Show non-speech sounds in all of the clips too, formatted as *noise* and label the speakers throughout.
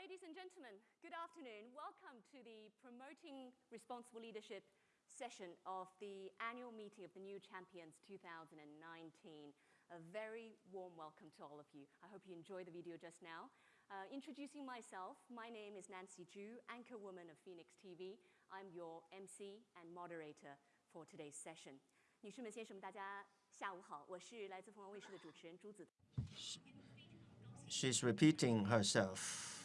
Speaker 1: ladies and gentlemen, good afternoon. Welcome to the Promoting Responsible Leadership session of the annual meeting of the New Champions 2019. A very warm welcome to all of you. I hope you enjoyed the video just now. Uh, introducing myself, my name is Nancy Ju, anchor woman of Phoenix TV. I'm your MC and moderator for today's session. 女士们、先生们，大家下午好，我是来自凤凰卫视的主持人朱子。
Speaker 2: She's repeating herself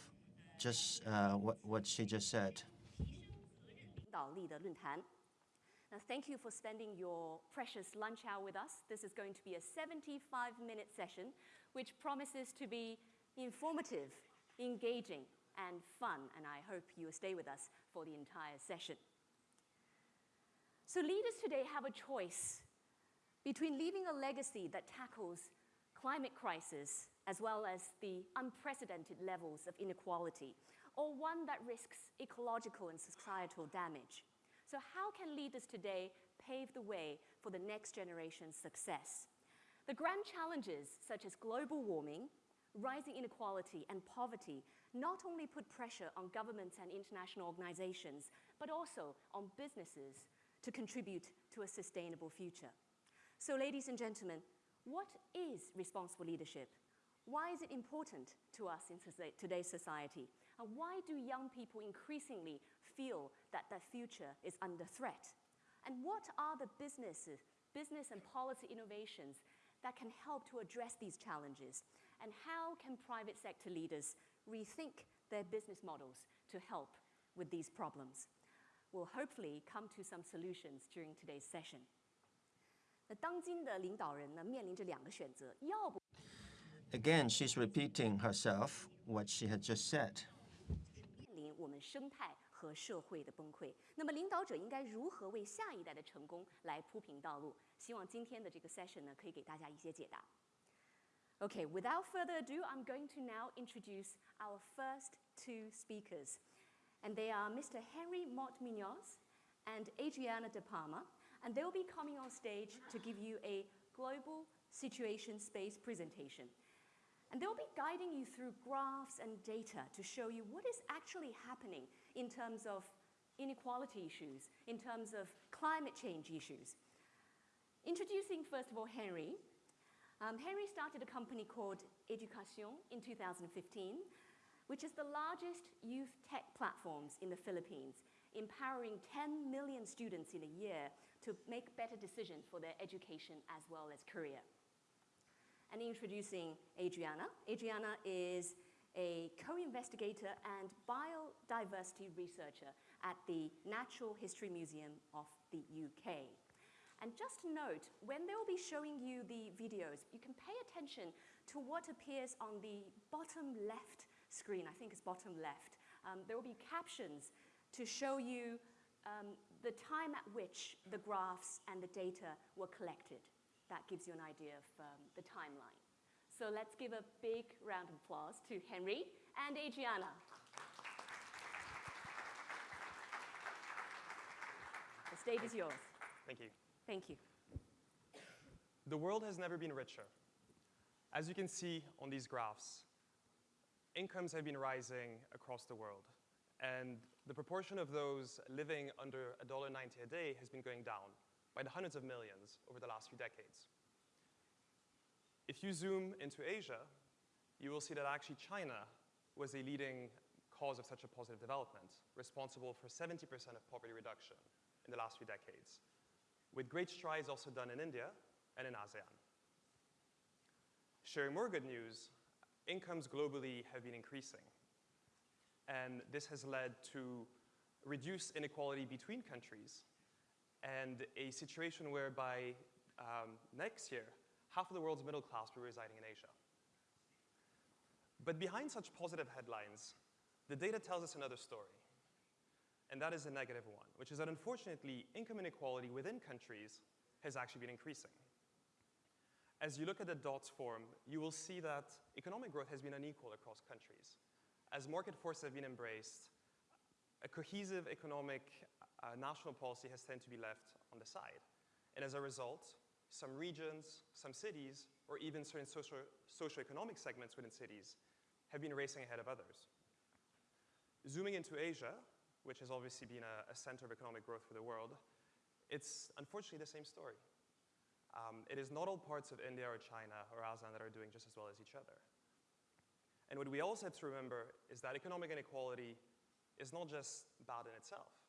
Speaker 2: just uh, what, what she just said.
Speaker 1: Now, thank you for spending your precious lunch hour with us. This is going to be a 75-minute session, which promises to be informative, engaging, and fun, and I hope you stay with us for the entire session. So leaders today have a choice between leaving a legacy that tackles climate crisis as well as the unprecedented levels of inequality, or one that risks ecological and societal damage. So how can leaders today pave the way for the next generation's success? The grand challenges such as global warming, rising inequality and poverty not only put pressure on governments and international organizations, but also on businesses to contribute to a sustainable future. So ladies and gentlemen, what is responsible leadership? Why is it important to us in today's society? And why do young people increasingly feel that their future is under threat? And what are the businesses, business and policy innovations that can help to address these challenges? And how can private sector leaders rethink their business models to help with these problems? We'll hopefully come to some solutions during today's session. 那当今的领导人呢，面临着两个选择，要不
Speaker 2: Again, she's repeating herself what she had just said.
Speaker 1: Okay, session without further ado, I'm going to now introduce our first two speakers, and they are Mr. Henry Motte-Muñoz and Adriana De Palma, and they will be coming on stage to give you a global situation space presentation. And they'll be guiding you through graphs and data to show you what is actually happening in terms of inequality issues, in terms of climate change issues. Introducing, first of all, Henry. Um, Henry started a company called Edukasyon in 2015, which is the largest youth tech platforms in the Philippines, empowering 10 million students in a year to make better decisions for their education as well as career and introducing Adriana. Adriana is a co-investigator and biodiversity researcher at the Natural History Museum of the UK. And just note, when they will be showing you the videos, you can pay attention to what appears on the bottom left screen, I think it's bottom left. Um, there will be captions to show you um, the time at which the graphs and the data were collected that gives you an idea of um, the timeline. So let's give a big round of applause to Henry and Adriana. The stage is yours.
Speaker 3: Thank you.
Speaker 1: Thank you.
Speaker 3: The world has never been richer. As you can see on these graphs, incomes have been rising across the world. And the proportion of those living under $1.90 a day has been going down by the hundreds of millions over the last few decades. If you zoom into Asia, you will see that actually China was a leading cause of such a positive development, responsible for 70% of poverty reduction in the last few decades, with great strides also done in India and in ASEAN. Sharing more good news, incomes globally have been increasing. And this has led to reduced inequality between countries and a situation whereby um, next year, half of the world's middle class will be residing in Asia. But behind such positive headlines, the data tells us another story. And that is a negative one, which is that unfortunately, income inequality within countries has actually been increasing. As you look at the dots form, you will see that economic growth has been unequal across countries. As market forces have been embraced, a cohesive economic uh, national policy has tended to be left on the side. And as a result, some regions, some cities, or even certain social, socioeconomic segments within cities have been racing ahead of others. Zooming into Asia, which has obviously been a, a center of economic growth for the world, it's unfortunately the same story. Um, it is not all parts of India or China or ASEAN that are doing just as well as each other. And what we also have to remember is that economic inequality is not just bad in itself.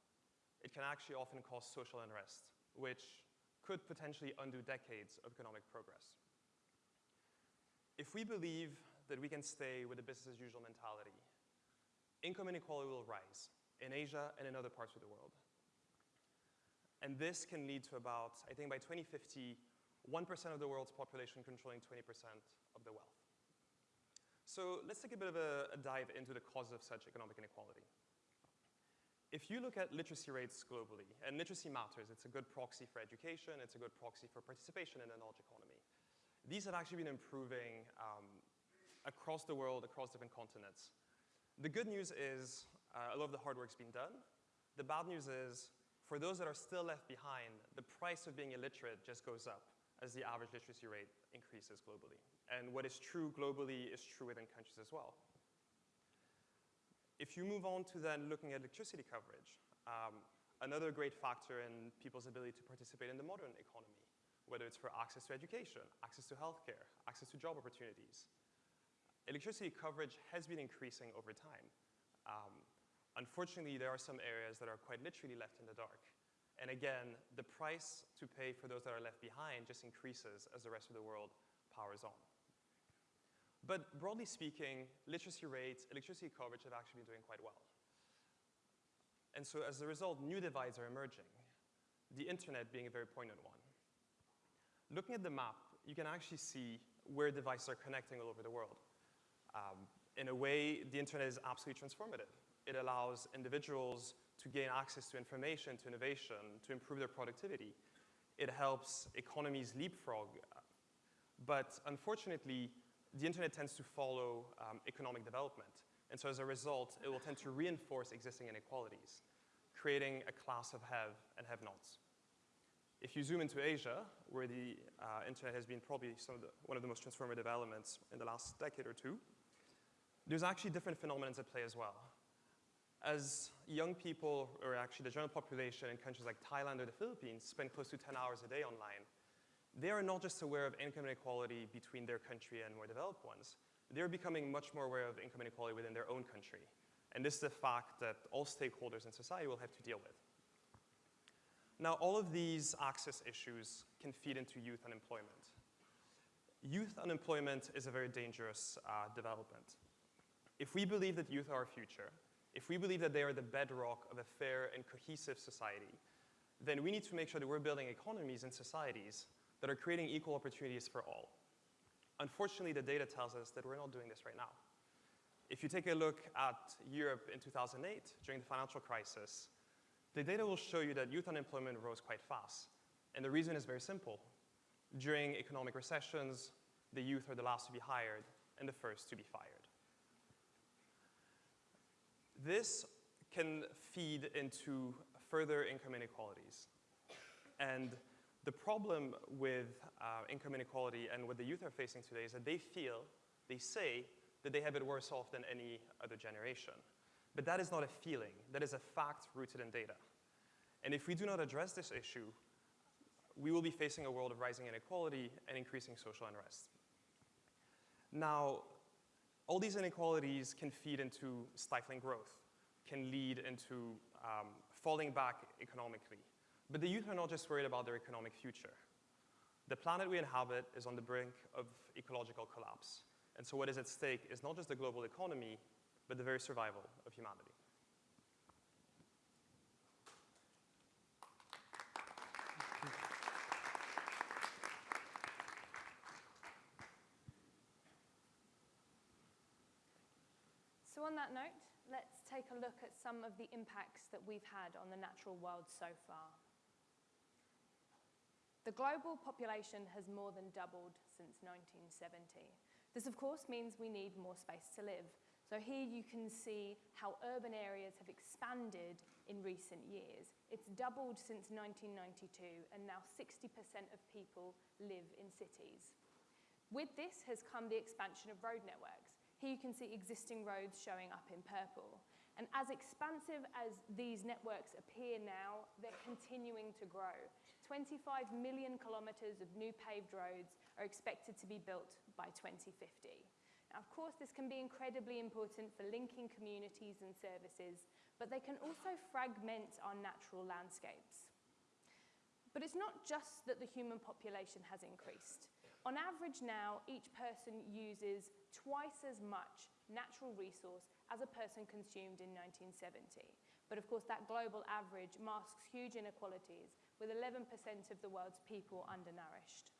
Speaker 3: It can actually often cause social unrest, which could potentially undo decades of economic progress. If we believe that we can stay with a business as usual mentality, income inequality will rise in Asia and in other parts of the world. And this can lead to about, I think by 2050, 1% of the world's population controlling 20% of the wealth. So let's take a bit of a, a dive into the causes of such economic inequality. If you look at literacy rates globally, and literacy matters, it's a good proxy for education, it's a good proxy for participation in the knowledge economy. These have actually been improving um, across the world, across different continents. The good news is uh, a lot of the hard work's been done. The bad news is for those that are still left behind, the price of being illiterate just goes up as the average literacy rate increases globally. And what is true globally is true within countries as well. If you move on to then looking at electricity coverage, um, another great factor in people's ability to participate in the modern economy, whether it's for access to education, access to healthcare, access to job opportunities. Electricity coverage has been increasing over time. Um, unfortunately, there are some areas that are quite literally left in the dark. And again, the price to pay for those that are left behind just increases as the rest of the world powers on. But broadly speaking, literacy rates, electricity coverage have actually been doing quite well. And so as a result, new divides are emerging, the internet being a very poignant one. Looking at the map, you can actually see where devices are connecting all over the world. Um, in a way, the internet is absolutely transformative. It allows individuals to gain access to information, to innovation, to improve their productivity. It helps economies leapfrog. But unfortunately, the internet tends to follow um, economic development. And so as a result, it will tend to reinforce existing inequalities, creating a class of have and have-nots. If you zoom into Asia, where the uh, internet has been probably the, one of the most transformative elements in the last decade or two, there's actually different phenomena at play as well. As young people, or actually the general population in countries like Thailand or the Philippines spend close to 10 hours a day online, they are not just aware of income inequality between their country and more developed ones. They're becoming much more aware of income inequality within their own country. And this is a fact that all stakeholders in society will have to deal with. Now, all of these access issues can feed into youth unemployment. Youth unemployment is a very dangerous uh, development. If we believe that youth are our future, if we believe that they are the bedrock of a fair and cohesive society, then we need to make sure that we're building economies and societies that are creating equal opportunities for all. Unfortunately, the data tells us that we're not doing this right now. If you take a look at Europe in 2008, during the financial crisis, the data will show you that youth unemployment rose quite fast. And the reason is very simple. During economic recessions, the youth are the last to be hired and the first to be fired. This can feed into further income inequalities. And the problem with uh, income inequality and what the youth are facing today is that they feel, they say, that they have it worse off than any other generation. But that is not a feeling, that is a fact rooted in data. And if we do not address this issue, we will be facing a world of rising inequality and increasing social unrest. Now, all these inequalities can feed into stifling growth, can lead into um, falling back economically, but the youth are not just worried about their economic future. The planet we inhabit is on the brink of ecological collapse. And so what is at stake is not just the global economy, but the very survival of humanity.
Speaker 4: So on that note, let's take a look at some of the impacts that we've had on the natural world so far. The global population has more than doubled since 1970. This, of course, means we need more space to live. So here you can see how urban areas have expanded in recent years. It's doubled since 1992, and now 60% of people live in cities. With this has come the expansion of road networks. Here you can see existing roads showing up in purple. And as expansive as these networks appear now, they're continuing to grow. 25 million kilometres of new paved roads are expected to be built by 2050. Now, of course, this can be incredibly important for linking communities and services, but they can also fragment our natural landscapes. But it's not just that the human population has increased. On average now, each person uses twice as much natural resource as a person consumed in 1970. But of course, that global average masks huge inequalities, with 11% of the world's people undernourished.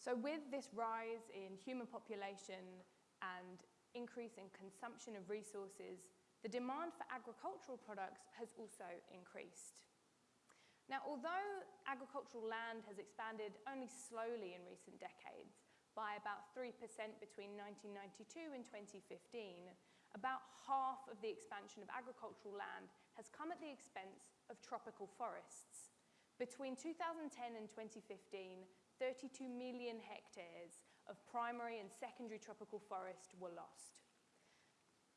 Speaker 4: So with this rise in human population and increase in consumption of resources, the demand for agricultural products has also increased. Now, although agricultural land has expanded only slowly in recent decades, by about 3% between 1992 and 2015, about half of the expansion of agricultural land has come at the expense of tropical forests. Between 2010 and 2015, 32 million hectares of primary and secondary tropical forest were lost.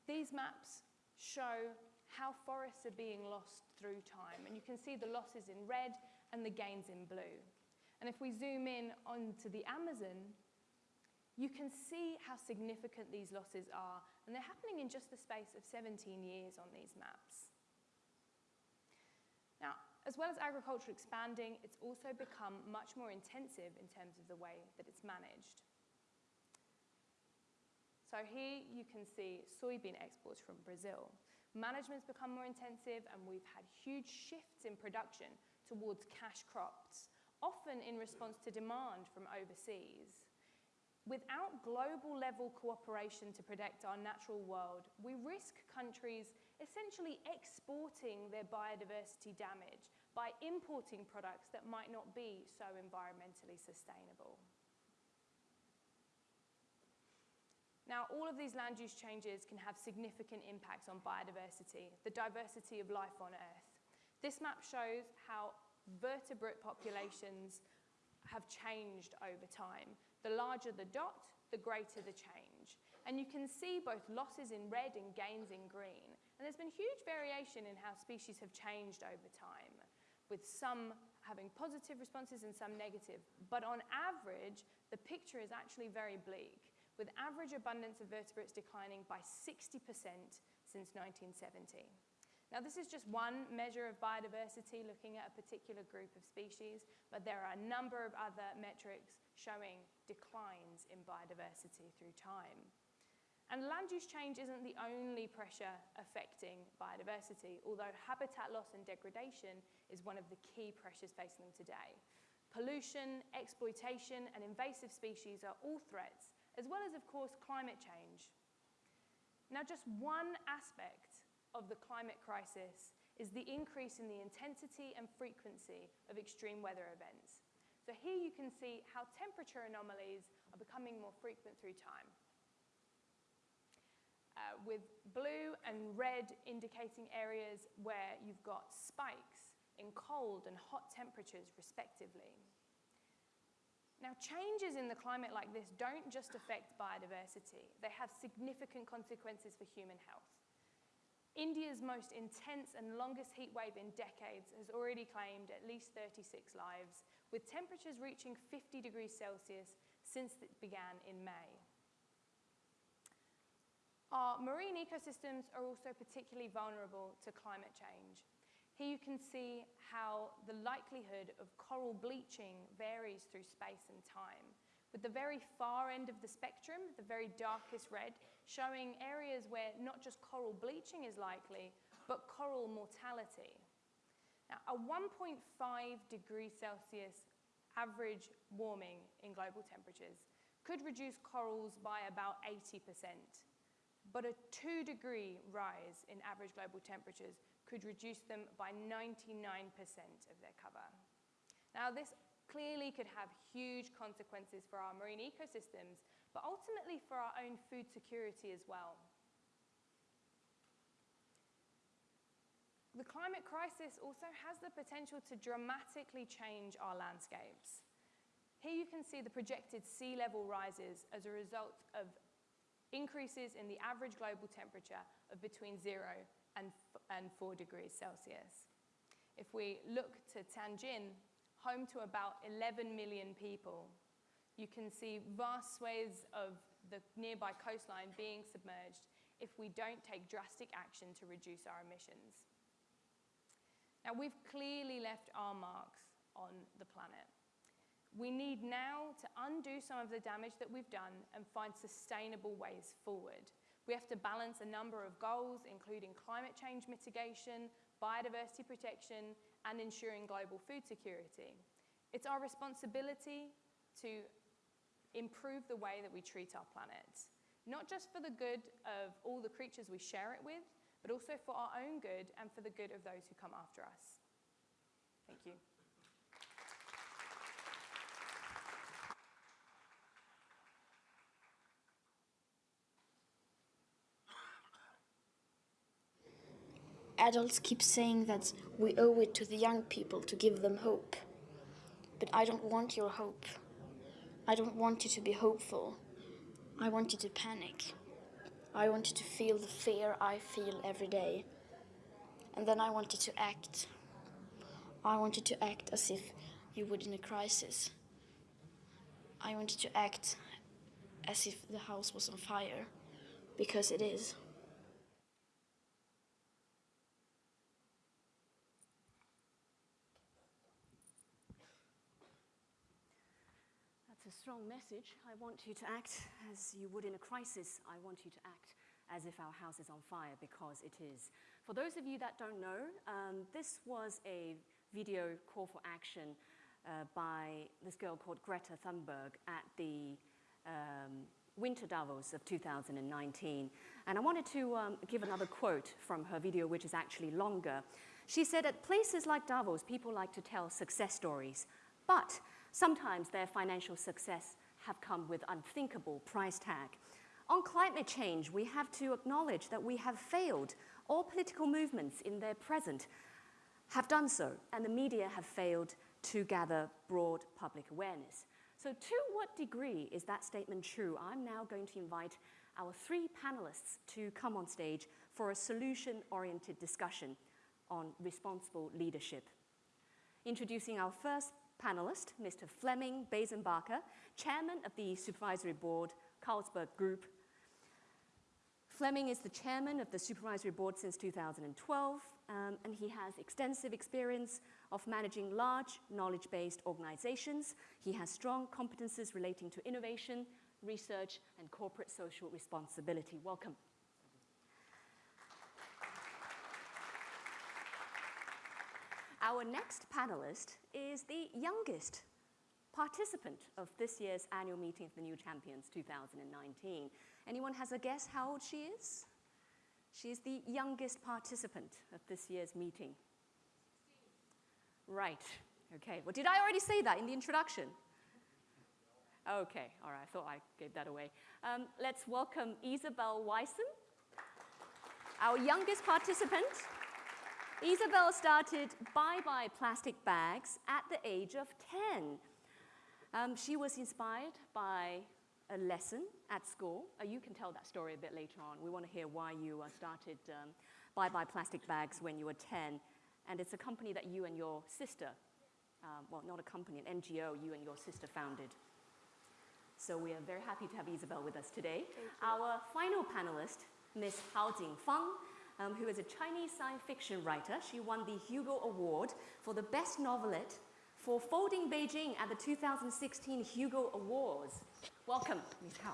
Speaker 4: These maps show how forests are being lost through time. And you can see the losses in red and the gains in blue. And if we zoom in onto the Amazon, you can see how significant these losses are. And they're happening in just the space of 17 years on these maps. As well as agriculture expanding, it's also become much more intensive in terms of the way that it's managed. So here you can see soybean exports from Brazil. Management's become more intensive and we've had huge shifts in production towards cash crops, often in response to demand from overseas. Without global level cooperation to protect our natural world, we risk countries essentially exporting their biodiversity damage by importing products that might not be so environmentally sustainable. Now, all of these land use changes can have significant impacts on biodiversity, the diversity of life on Earth. This map shows how vertebrate populations have changed over time. The larger the dot, the greater the change. And you can see both losses in red and gains in green. And there's been huge variation in how species have changed over time, with some having positive responses and some negative. But on average, the picture is actually very bleak with average abundance of vertebrates declining by 60% since 1970. Now, this is just one measure of biodiversity looking at a particular group of species, but there are a number of other metrics showing declines in biodiversity through time. And land use change isn't the only pressure affecting biodiversity, although habitat loss and degradation is one of the key pressures facing them today. Pollution, exploitation, and invasive species are all threats as well as, of course, climate change. Now, just one aspect of the climate crisis is the increase in the intensity and frequency of extreme weather events. So here you can see how temperature anomalies are becoming more frequent through time. Uh, with blue and red indicating areas where you've got spikes in cold and hot temperatures respectively. Now, changes in the climate like this don't just affect biodiversity, they have significant consequences for human health. India's most intense and longest heat wave in decades has already claimed at least 36 lives, with temperatures reaching 50 degrees Celsius since it began in May. Our marine ecosystems are also particularly vulnerable to climate change. Here you can see how the likelihood of coral bleaching varies through space and time, with the very far end of the spectrum, the very darkest red, showing areas where not just coral bleaching is likely, but coral mortality. Now, a 1.5 degree Celsius average warming in global temperatures could reduce corals by about 80%, but a 2 degree rise in average global temperatures could reduce them by 99% of their cover. Now, this clearly could have huge consequences for our marine ecosystems, but ultimately for our own food security as well. The climate crisis also has the potential to dramatically change our landscapes. Here you can see the projected sea level rises as a result of increases in the average global temperature of between 0 and, and 4 degrees Celsius. If we look to Tianjin, home to about 11 million people, you can see vast swathes of the nearby coastline being submerged if we don't take drastic action to reduce our emissions. Now, we've clearly left our marks on the planet. We need now to undo some of the damage that we've done and find sustainable ways forward. We have to balance a number of goals, including climate change mitigation, biodiversity protection, and ensuring global food security. It's our responsibility to improve the way that we treat our planet, not just for the good of all the creatures we share it with, but also for our own good and for the good of those who come after us. Thank you.
Speaker 5: Adults keep saying that we owe it to the young people to give them hope. But I don't want your hope. I don't want you to be hopeful. I want you to panic. I want you to feel the fear I feel every day. And then I want you to act. I want you to act as if you would in a crisis. I want you to act as if the house was on fire, because it is.
Speaker 1: Strong message. I want you to act as you would in a crisis. I want you to act as if our house is on fire because it is. For those of you that don't know, um, this was a video call for action uh, by this girl called Greta Thunberg at the um, Winter Davos of 2019. And I wanted to um, give another quote from her video, which is actually longer. She said, At places like Davos, people like to tell success stories, but Sometimes their financial success have come with unthinkable price tag. On climate change, we have to acknowledge that we have failed. All political movements in their present have done so, and the media have failed to gather broad public awareness. So to what degree is that statement true? I'm now going to invite our three panelists to come on stage for a solution-oriented discussion on responsible leadership. Introducing our first panelist, Mr. Flemming Besenbacher, chairman of the supervisory board, Carlsberg Group. Flemming is the chairman of the supervisory board since 2012, um, and he has extensive experience of managing large knowledge-based organizations. He has strong competences relating to innovation, research, and corporate social responsibility. Welcome. Our next panelist is the youngest participant of this year's annual meeting of the New Champions 2019. Anyone has a guess how old she is? She's the youngest participant of this year's meeting. Right, okay. Well, did I already say that in the introduction? Okay, all right, I thought I gave that away. Um, let's welcome Isabel Wijsen, our youngest participant. Isabel started Bye Bye Plastic Bags at the age of 10. Um, she was inspired by a lesson at school. Uh, you can tell that story a bit later on. We want to hear why you uh, started um, Bye Bye Plastic Bags when you were 10. And it's a company that you and your sister, um, well, not a company, an NGO you and your sister founded. So we are very happy to have Isabel with us today. Our final panelist, Ms. Hao Jingfang, um, who is a Chinese science fiction writer. She won the Hugo Award for the best novelette for Folding Beijing at the 2016 Hugo Awards. Welcome, Ms. Hao.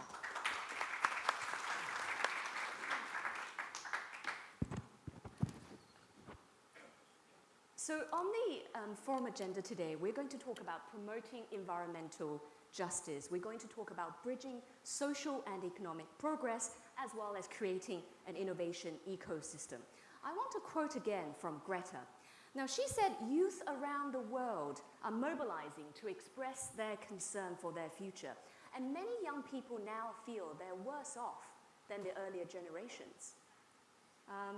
Speaker 1: So on the um, forum agenda today, we're going to talk about promoting environmental justice. We're going to talk about bridging social and economic progress as well as creating an innovation ecosystem. I want to quote again from Greta. Now, she said youth around the world are mobilizing to express their concern for their future. And many young people now feel they're worse off than the earlier generations. Um,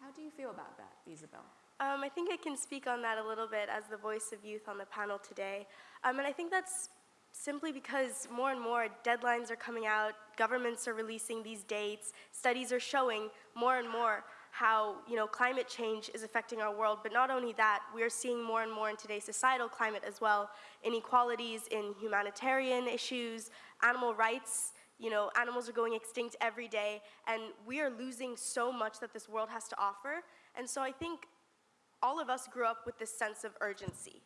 Speaker 1: how do you feel about that, Isabel?
Speaker 6: Um, I think I can speak on that a little bit as the voice of youth on the panel today. Um, and I think that's simply because more and more deadlines are coming out, governments are releasing these dates, studies are showing more and more how you know climate change is affecting our world. But not only that, we are seeing more and more in today's societal climate as well, inequalities in humanitarian issues, animal rights. You know, animals are going extinct every day, and we are losing so much that this world has to offer. And so I think all of us grew up with this sense of urgency.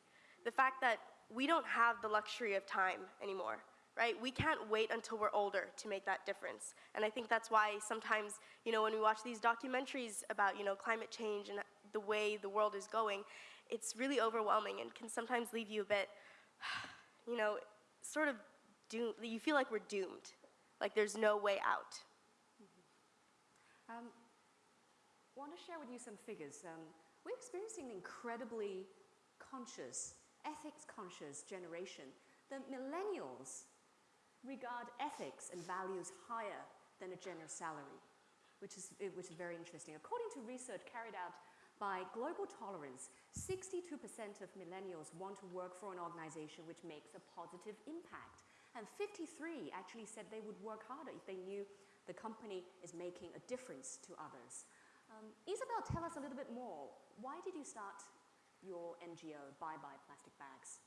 Speaker 6: The fact that we don't have the luxury of time anymore, right? We can't wait until we're older to make that difference. And I think that's why sometimes, you know, when we watch these documentaries about, you know, climate change and the way the world is going, it's really overwhelming and can sometimes leave you a bit, *sighs* you know, sort of doomed. You feel like we're doomed, like there's no way out.
Speaker 1: Um, I want to share with you some figures. Um, we're experiencing an incredibly conscious, ethics conscious generation. The millennials regard ethics and values higher than a generous salary, which is, eh, which is very interesting. According to research carried out by Global Tolerance, 62% of millennials want to work for an organization which makes a positive impact. And 53 actually said they would work harder if they knew the company is making a difference to others. Um, Isabel, tell us a little bit more. Why did you start your NGO, Bye Bye Plastic Bags?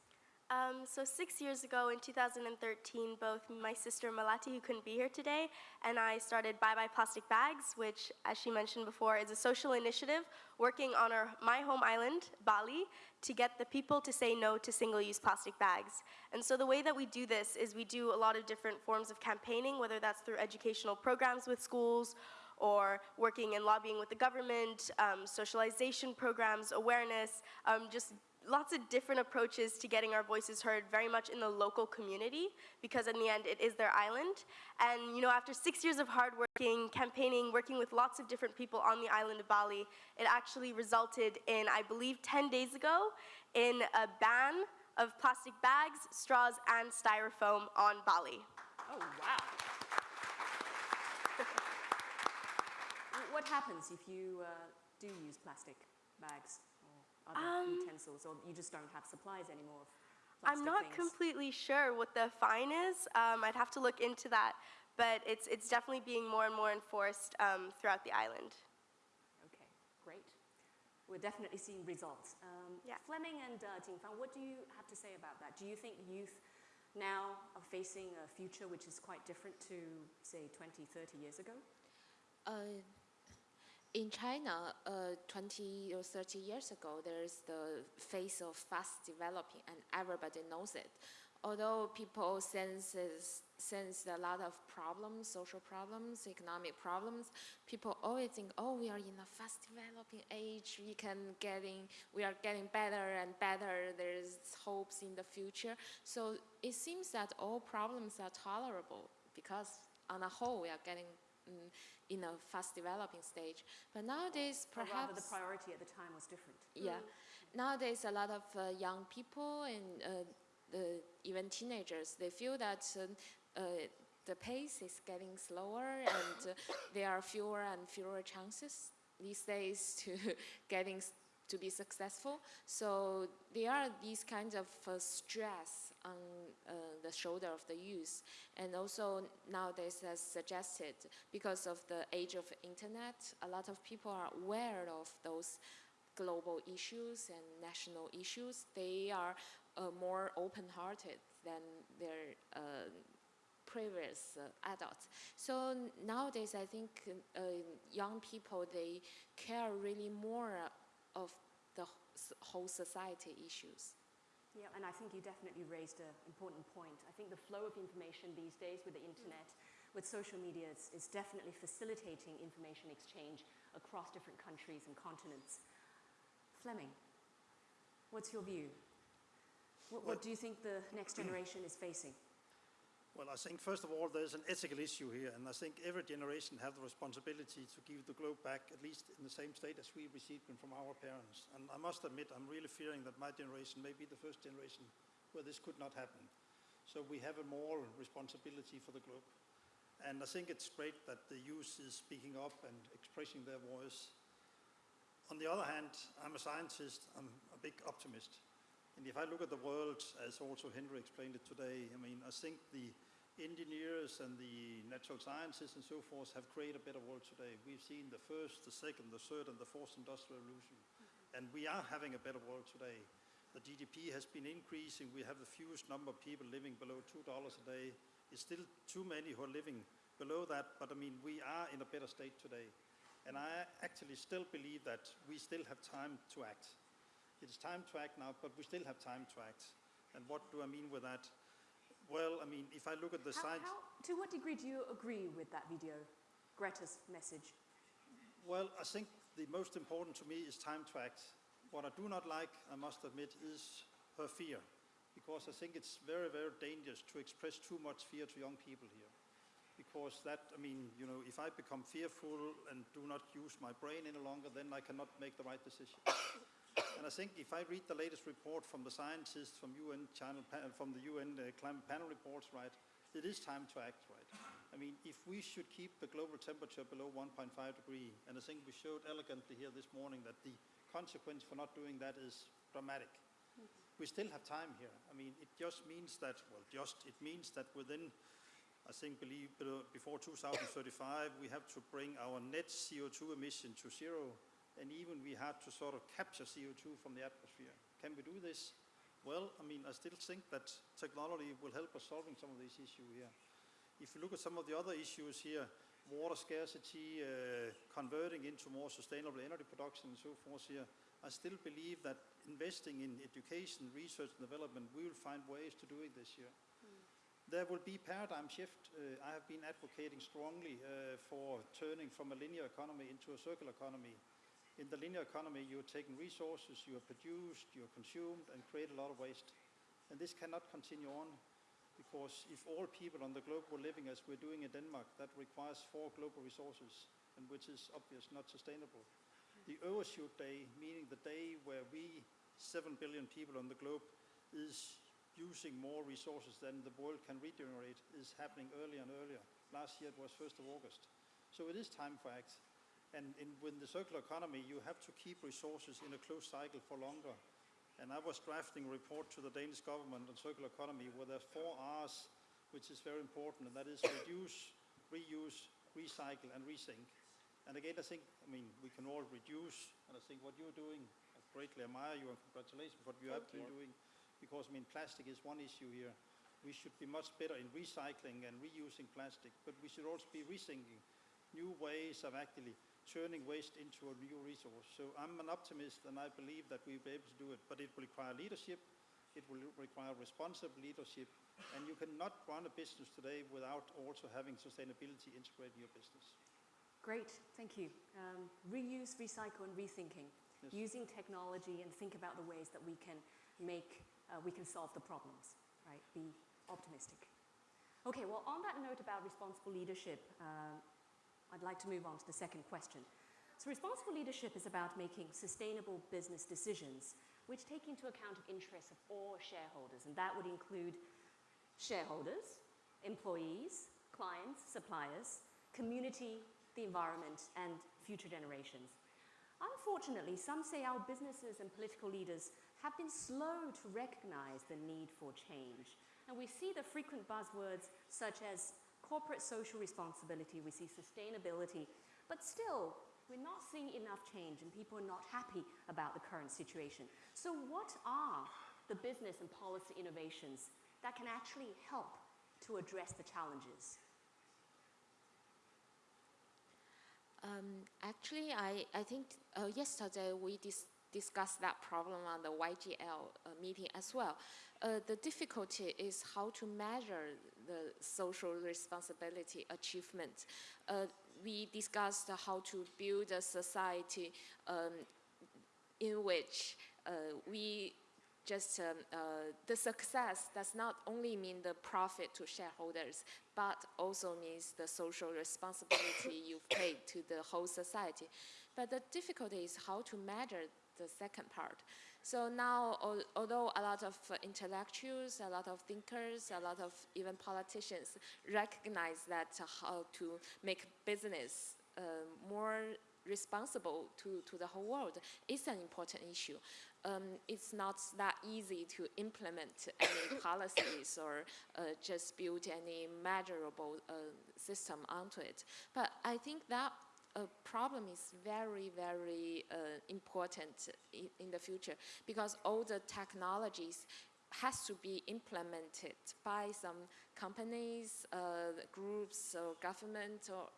Speaker 6: Um, so six years ago in 2013, both my sister Melati, who couldn't be here today, and I started Bye Bye Plastic Bags, which, as she mentioned before, is a social initiative working on our, my home island, Bali, to get the people to say no to single-use plastic bags. And so the way that we do this is we do a lot of different forms of campaigning, whether that's through educational programs with schools, or working and lobbying with the government, um, socialization programs, awareness, um, just lots of different approaches to getting our voices heard very much in the local community because in the end it is their island. And you know, after six years of hard working, campaigning, working with lots of different people on the island of Bali, it actually resulted in, I believe 10 days ago, in a ban of plastic bags, straws, and styrofoam on Bali.
Speaker 1: Oh, wow. *laughs* what happens if you uh, do use plastic bags other
Speaker 6: Um,
Speaker 1: utensils, or you just don't have supplies anymore of
Speaker 6: I'm not
Speaker 1: things?
Speaker 6: completely sure what the fine is. Um, I'd have to look into that, but it's, it's definitely being more and more enforced um, throughout the island.
Speaker 1: Okay, great. We're definitely seeing results. Um,
Speaker 6: Yeah.
Speaker 1: Flemming and uh, Jingfang, what do you have to say about that? Do you think youth now are facing a future which is quite different to, say, 20, 30 years ago?
Speaker 7: Uh, in China, uh, 20 or 30 years ago, there's the phase of fast developing, and everybody knows it. Although people senses sense a lot of problems, social problems, economic problems, people always think, oh, we are in a fast developing age. We can getting, we are getting better and better. There's hopes in the future. So it seems that all problems are tolerable because, on a whole, we are getting mm, in a fast developing stage. But nowadays,
Speaker 1: Or
Speaker 7: perhaps
Speaker 1: rather, the priority at the time was different.
Speaker 7: yeah. Nowadays, a lot of uh, young people and uh, the, even teenagers, they feel that uh, uh, the pace is getting slower and uh, there are fewer and fewer chances these days to *laughs* getting to be successful. So there are these kinds of uh, stress on uh, the shoulder of the youth. And also nowadays, as suggested, because of the age of internet, a lot of people are aware of those global issues and national issues, they are uh, more open-hearted than their uh, previous uh, adults. So nowadays, I think uh, young people they care really more of the whole society issues.
Speaker 1: Yeah, and I think you definitely raised an important point. I think the flow of information these days with the mm. internet, with social media, is, is definitely facilitating information exchange across different countries and continents. Flemming, what's your view? What, what do you think the next *clears throat* generation is facing?
Speaker 8: Well, I think first of all, there's an ethical issue here, and I think every generation have the responsibility to give the globe back, at least in the same state as we received them from our parents. And I must admit, I'm really fearing that my generation may be the first generation where this could not happen. So we have a moral responsibility for the globe. And I think it's great that the youth is speaking up and expressing their voice. On the other hand, I'm a scientist, I'm a big optimist. And if I look at the world, as also Henry explained it today, I mean, I think the engineers and the natural scientists and so forth have created a better world today. We've seen the first, the second, the third, and the fourth industrial revolution. And we are having a better world today. The GDP has been increasing. We have the fewest number of people living below $2 a day. It's still too many who are living below that, but I mean, we are in a better state today. And I actually still believe that we still have time to act. It's time to act now, but we still have time to act. And what do I mean with that? Well, I mean, if I look at the
Speaker 1: How,
Speaker 8: science...
Speaker 1: how, to what degree do you agree with that video, Greta's message?
Speaker 8: Well, I think the most important to me is time to act. What I do not like, I must admit, is her fear. Because I think it's very, very dangerous to express too much fear to young people here. Because that, I mean, you know, if I become fearful and do not use my brain any longer, then I cannot make the right decision. And I think if I read the latest report from the scientists from UN channel, from the UN uh, climate panel reports, right, it is time to act, right? I mean, if we should keep the global temperature below 1.5 degree, and I think we showed elegantly here this morning that the consequence for not doing that is dramatic. We still have time here. I mean, it just means that, well, just, it means that within, I think, believe, uh, before 2035, we have to bring our net CO2 emission to zero, and even we had to sort of capture CO2 from the atmosphere. Can we do this? Well, I mean, I still think that technology will help us solving some of these issues here. If you look at some of the other issues here, water scarcity, uh, converting into more sustainable energy production and so forth here, I still believe that investing in education, research and development, we will find ways to do it this here. There will be paradigm shift. Uh, I have been advocating strongly uh, for turning from a linear economy into a circular economy. In the linear economy, you're taking resources, you are produced, you are consumed, and create a lot of waste. And this cannot continue on because if all people on the globe were living as we're doing in Denmark, that requires four global resources, and which is obvious not sustainable. The overshoot day, meaning the day where we, 7 billion people on the globe, is using more resources than the world can regenerate, is happening earlier and earlier. Last year it was 1st of August. So it is time for act. And in, with the circular economy, you have to keep resources in a closed cycle for longer. And I was drafting a report to the Danish government on circular economy where there are four R's, which is very important, and that is reduce, reuse, recycle, and rethink. And again, I think, I mean, we can all reduce, and I think what you're doing, I greatly admire you and congratulations for what you have been doing, because I mean, plastic is one issue here. We should be much better in recycling and reusing plastic, but we should also be rethinking new ways of actually turning waste into a new resource. So I'm an optimist and I believe that we'll be able to do it, but it will require leadership, it will require responsible leadership, and you cannot run a business today without also having sustainability integrated in your business.
Speaker 1: Great, thank you. Um, reuse, recycle, and rethinking.
Speaker 8: Yes.
Speaker 1: Using technology and think about the ways that we can make, uh, we can solve the problems, right? Be optimistic. Okay, well, on that note about responsible leadership, uh, I'd like to move on to the second question. So responsible leadership is about making sustainable business decisions which take into account the interests of all shareholders, and that would include shareholders, employees, clients, suppliers, community, the environment, and future generations. Unfortunately, some say our businesses and political leaders have been slow to recognize the need for change. And we see the frequent buzzwords such as corporate social responsibility, we see sustainability, but still, we're not seeing enough change and people are not happy about the current situation. So what are the business and policy innovations that can actually help to address the challenges?
Speaker 7: Um, actually, I, I think uh, yesterday we dis discussed that problem on the YGL uh, meeting as well. Uh, the difficulty is how to measure the social responsibility achievement. Uh, we discussed how to build a society um, in which uh, we just um, uh, the success does not only mean the profit to shareholders, but also means the social responsibility *coughs* you've paid to the whole society. But the difficulty is how to measure the second part. So now, al although a lot of uh, intellectuals, a lot of thinkers, a lot of even politicians recognize that uh, how to make business uh, more responsible to, to the whole world is an important issue. Um, it's not that easy to implement any *coughs* policies or uh, just build any measurable uh, system onto it. But I think that uh, problem is very, very uh, important in, in the future because all the technologies has to be implemented by some companies, uh, groups, or government, or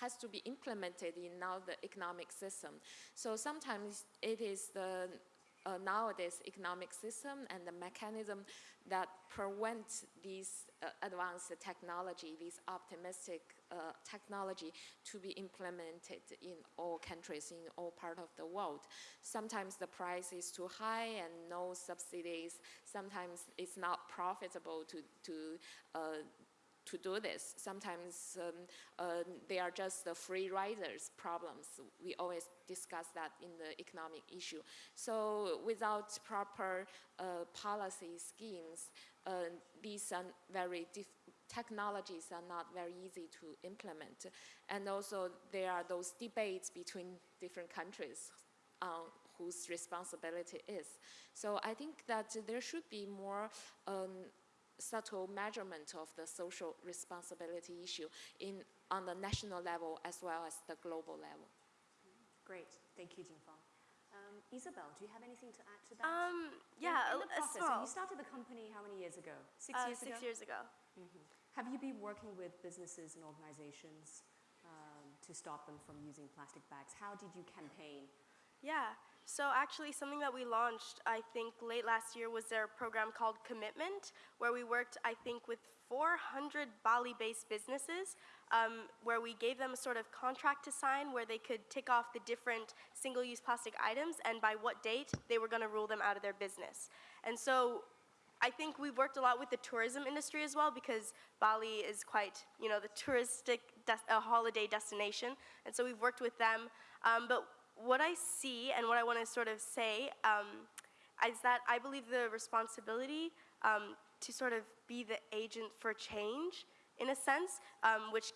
Speaker 7: has to be implemented in now the economic system. So sometimes it is the uh, nowadays economic system and the mechanism that prevent these uh, advanced technology, these optimistic uh, technology to be implemented in all countries, in all part of the world. Sometimes the price is too high and no subsidies. Sometimes it's not profitable to, to uh, to do this. Sometimes um, uh, they are just the free riders problems. We always discuss that in the economic issue. So without proper uh, policy schemes, uh, these are very technologies are not very easy to implement. And also there are those debates between different countries on whose responsibility is. So I think that there should be more um, subtle measurement of the social responsibility issue in, on the national level as well as the global level.
Speaker 1: Great, thank you, Jingfang. Um, Isabel, do you have anything to add to that?
Speaker 6: Um, yeah,
Speaker 1: in, in the
Speaker 6: a,
Speaker 1: process,
Speaker 6: small.
Speaker 1: you started the company how many years ago? Six
Speaker 6: uh,
Speaker 1: years
Speaker 6: six
Speaker 1: ago?
Speaker 6: years ago.
Speaker 1: Mm -hmm. Have you been working with businesses and organizations um, to stop them from using plastic bags? How did you campaign?
Speaker 6: Yeah, so actually something that we launched, I think late last year was their program called Commitment, where we worked, I think, with 400 Bali-based businesses, um, where we gave them a sort of contract to sign where they could tick off the different single-use plastic items and by what date they were going to rule them out of their business. And so I think we've worked a lot with the tourism industry as well because Bali is quite, you know, the touristic a holiday destination. And so we've worked with them. Um, but what I see and what I want to sort of say um, is that I believe the responsibility um, to sort of be the agent for change, in a sense, um, which,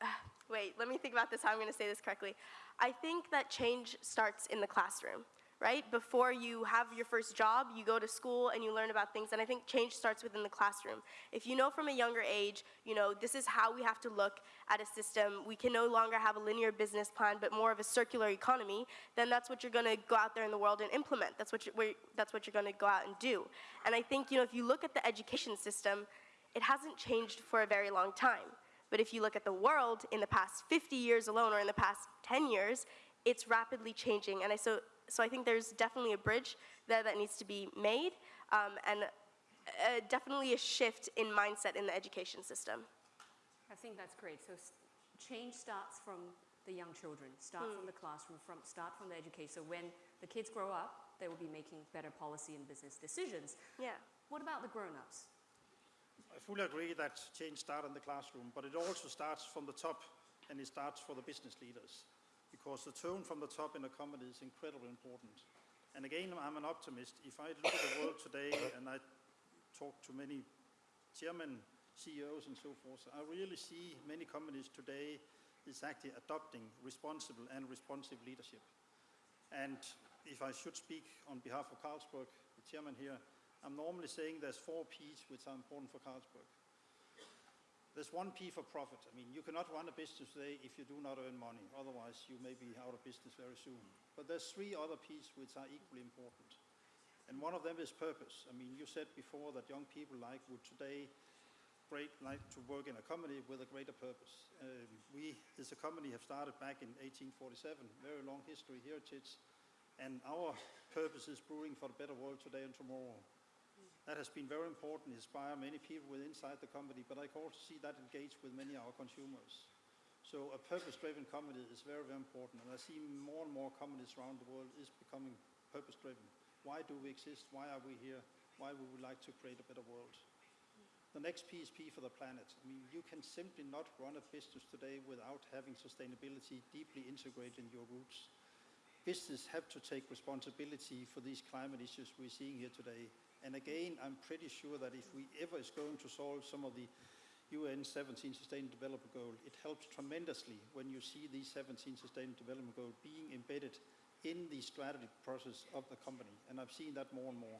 Speaker 6: uh, *sighs* wait, let me think about this, how I'm going to say this correctly. I think that change starts in the classroom right? Before you have your first job, you go to school and you learn about things, and I think change starts within the classroom. If you know from a younger age, you know, this is how we have to look at a system, we can no longer have a linear business plan, but more of a circular economy, then that's what you're gonna go out there in the world and implement. That's what, you're, that's what you're gonna go out and do. And I think, you know, if you look at the education system, it hasn't changed for a very long time. But if you look at the world in the past 50 years alone or in the past 10 years, it's rapidly changing. And I, so so I think there's definitely a bridge there that needs to be made um, and uh, definitely a shift in mindset in the education system.
Speaker 1: I think that's great. So change starts from the young children, start mm. from the classroom, from, start from the education. So when the kids grow up, they will be making better policy and business decisions.
Speaker 6: Yeah.
Speaker 1: What about the grown-ups?
Speaker 8: I fully agree that change starts in the classroom, but it also starts from the top and it starts for the business leaders because the tone from the top in a company is incredibly important. And again, I'm an optimist. If I look at the world today and I talk to many chairmen, CEOs and so forth, I really see many companies today is actually adopting responsible and responsive leadership. And if I should speak on behalf of Carlsberg, the chairman here, I'm normally saying there's four P's which are important for Carlsberg. There's one P for profit. I mean, you cannot run a business today if you do not earn money. Otherwise, you may be out of business very soon. But there's three other P's which are equally important. And one of them is purpose. I mean, you said before that young people like would today great like to work in a company with a greater purpose. Um, we, as a company, have started back in 1847, very long history, heritage, and our purpose is brewing for a better world today and tomorrow. That has been very important, inspire many people within inside the company, but I can also see that engage with many of our consumers. So a purpose-driven company is very, very important, and I see more and more companies around the world is becoming purpose-driven. Why do we exist? Why are we here? Why would we like to create a better world? The next P is P for the planet. I mean, you can simply not run a business today without having sustainability deeply integrated in your roots. Business have to take responsibility for these climate issues we're seeing here today. And again, I'm pretty sure that if we ever is going to solve some of the UN 17 Sustainable Development Goal, it helps tremendously when you see these 17 Sustainable Development Goals being embedded in the strategy process of the company, and I've seen that more and more.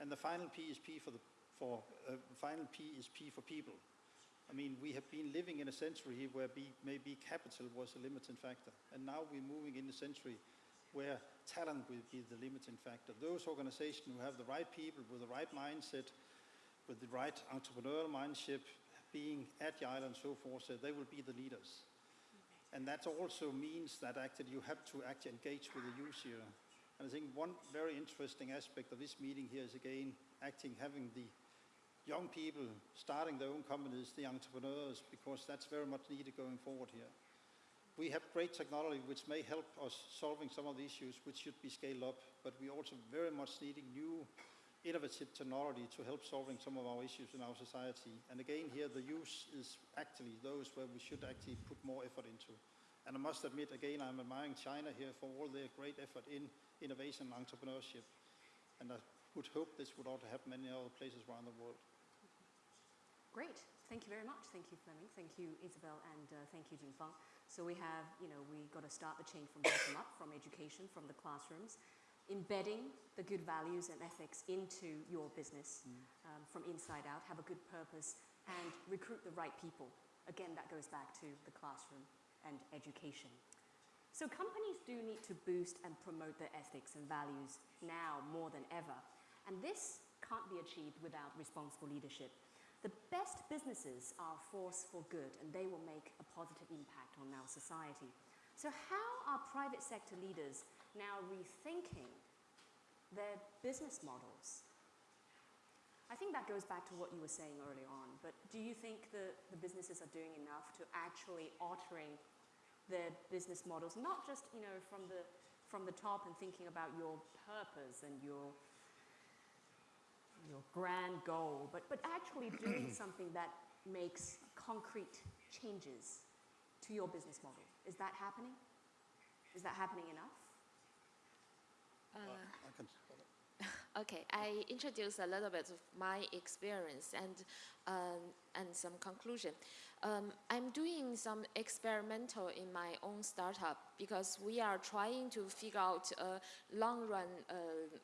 Speaker 8: And the final P is P for the for uh, final P is P for people. I mean, we have been living in a century where maybe capital was a limiting factor, and now we're moving in a century where talent will be the limiting factor. Those organizations who have the right people with the right mindset, with the right entrepreneurial mindset, being agile and so forth, so they will be the leaders. And that also means that actually you have to actually engage with the user. And I think one very interesting aspect of this meeting here is again acting, having the young people starting their own companies, the entrepreneurs, because that's very much needed going forward here. We have great technology which may help us solving some of the issues which should be scaled up, but we also very much needing new innovative technology to help solving some of our issues in our society. And again here the use is actually those where we should actually put more effort into. And I must admit again I'm admiring China here for all their great effort in innovation and entrepreneurship. And I would hope this would also happen many other places around the world.
Speaker 1: Great. Thank you very much. Thank you, Flemming. Thank you, Isabel, and uh, thank you, Jingfang. So we have, you know, we got to start the chain from bottom up, from education, from the classrooms, embedding the good values and ethics into your business um, from inside out, have a good purpose, and recruit the right people. Again, that goes back to the classroom and education. So companies do need to boost and promote their ethics and values now more than ever. And this can't be achieved without responsible leadership. The best businesses are a force for good and they will make a positive impact on our society. So how are private sector leaders now rethinking their business models? I think that goes back to what you were saying earlier on, but do you think the, the businesses are doing enough to actually altering their business models, not just, you know, from the, from the top and thinking about your purpose and your your grand goal, but, but actually *clears throat* doing something that makes concrete changes to your business model. Is that happening? Is that happening enough?
Speaker 8: I can, *laughs*
Speaker 7: Okay, I introduce a little bit of my experience and um, and some conclusion. Um, I'm doing some experimental in my own startup because we are trying to figure out a long run uh,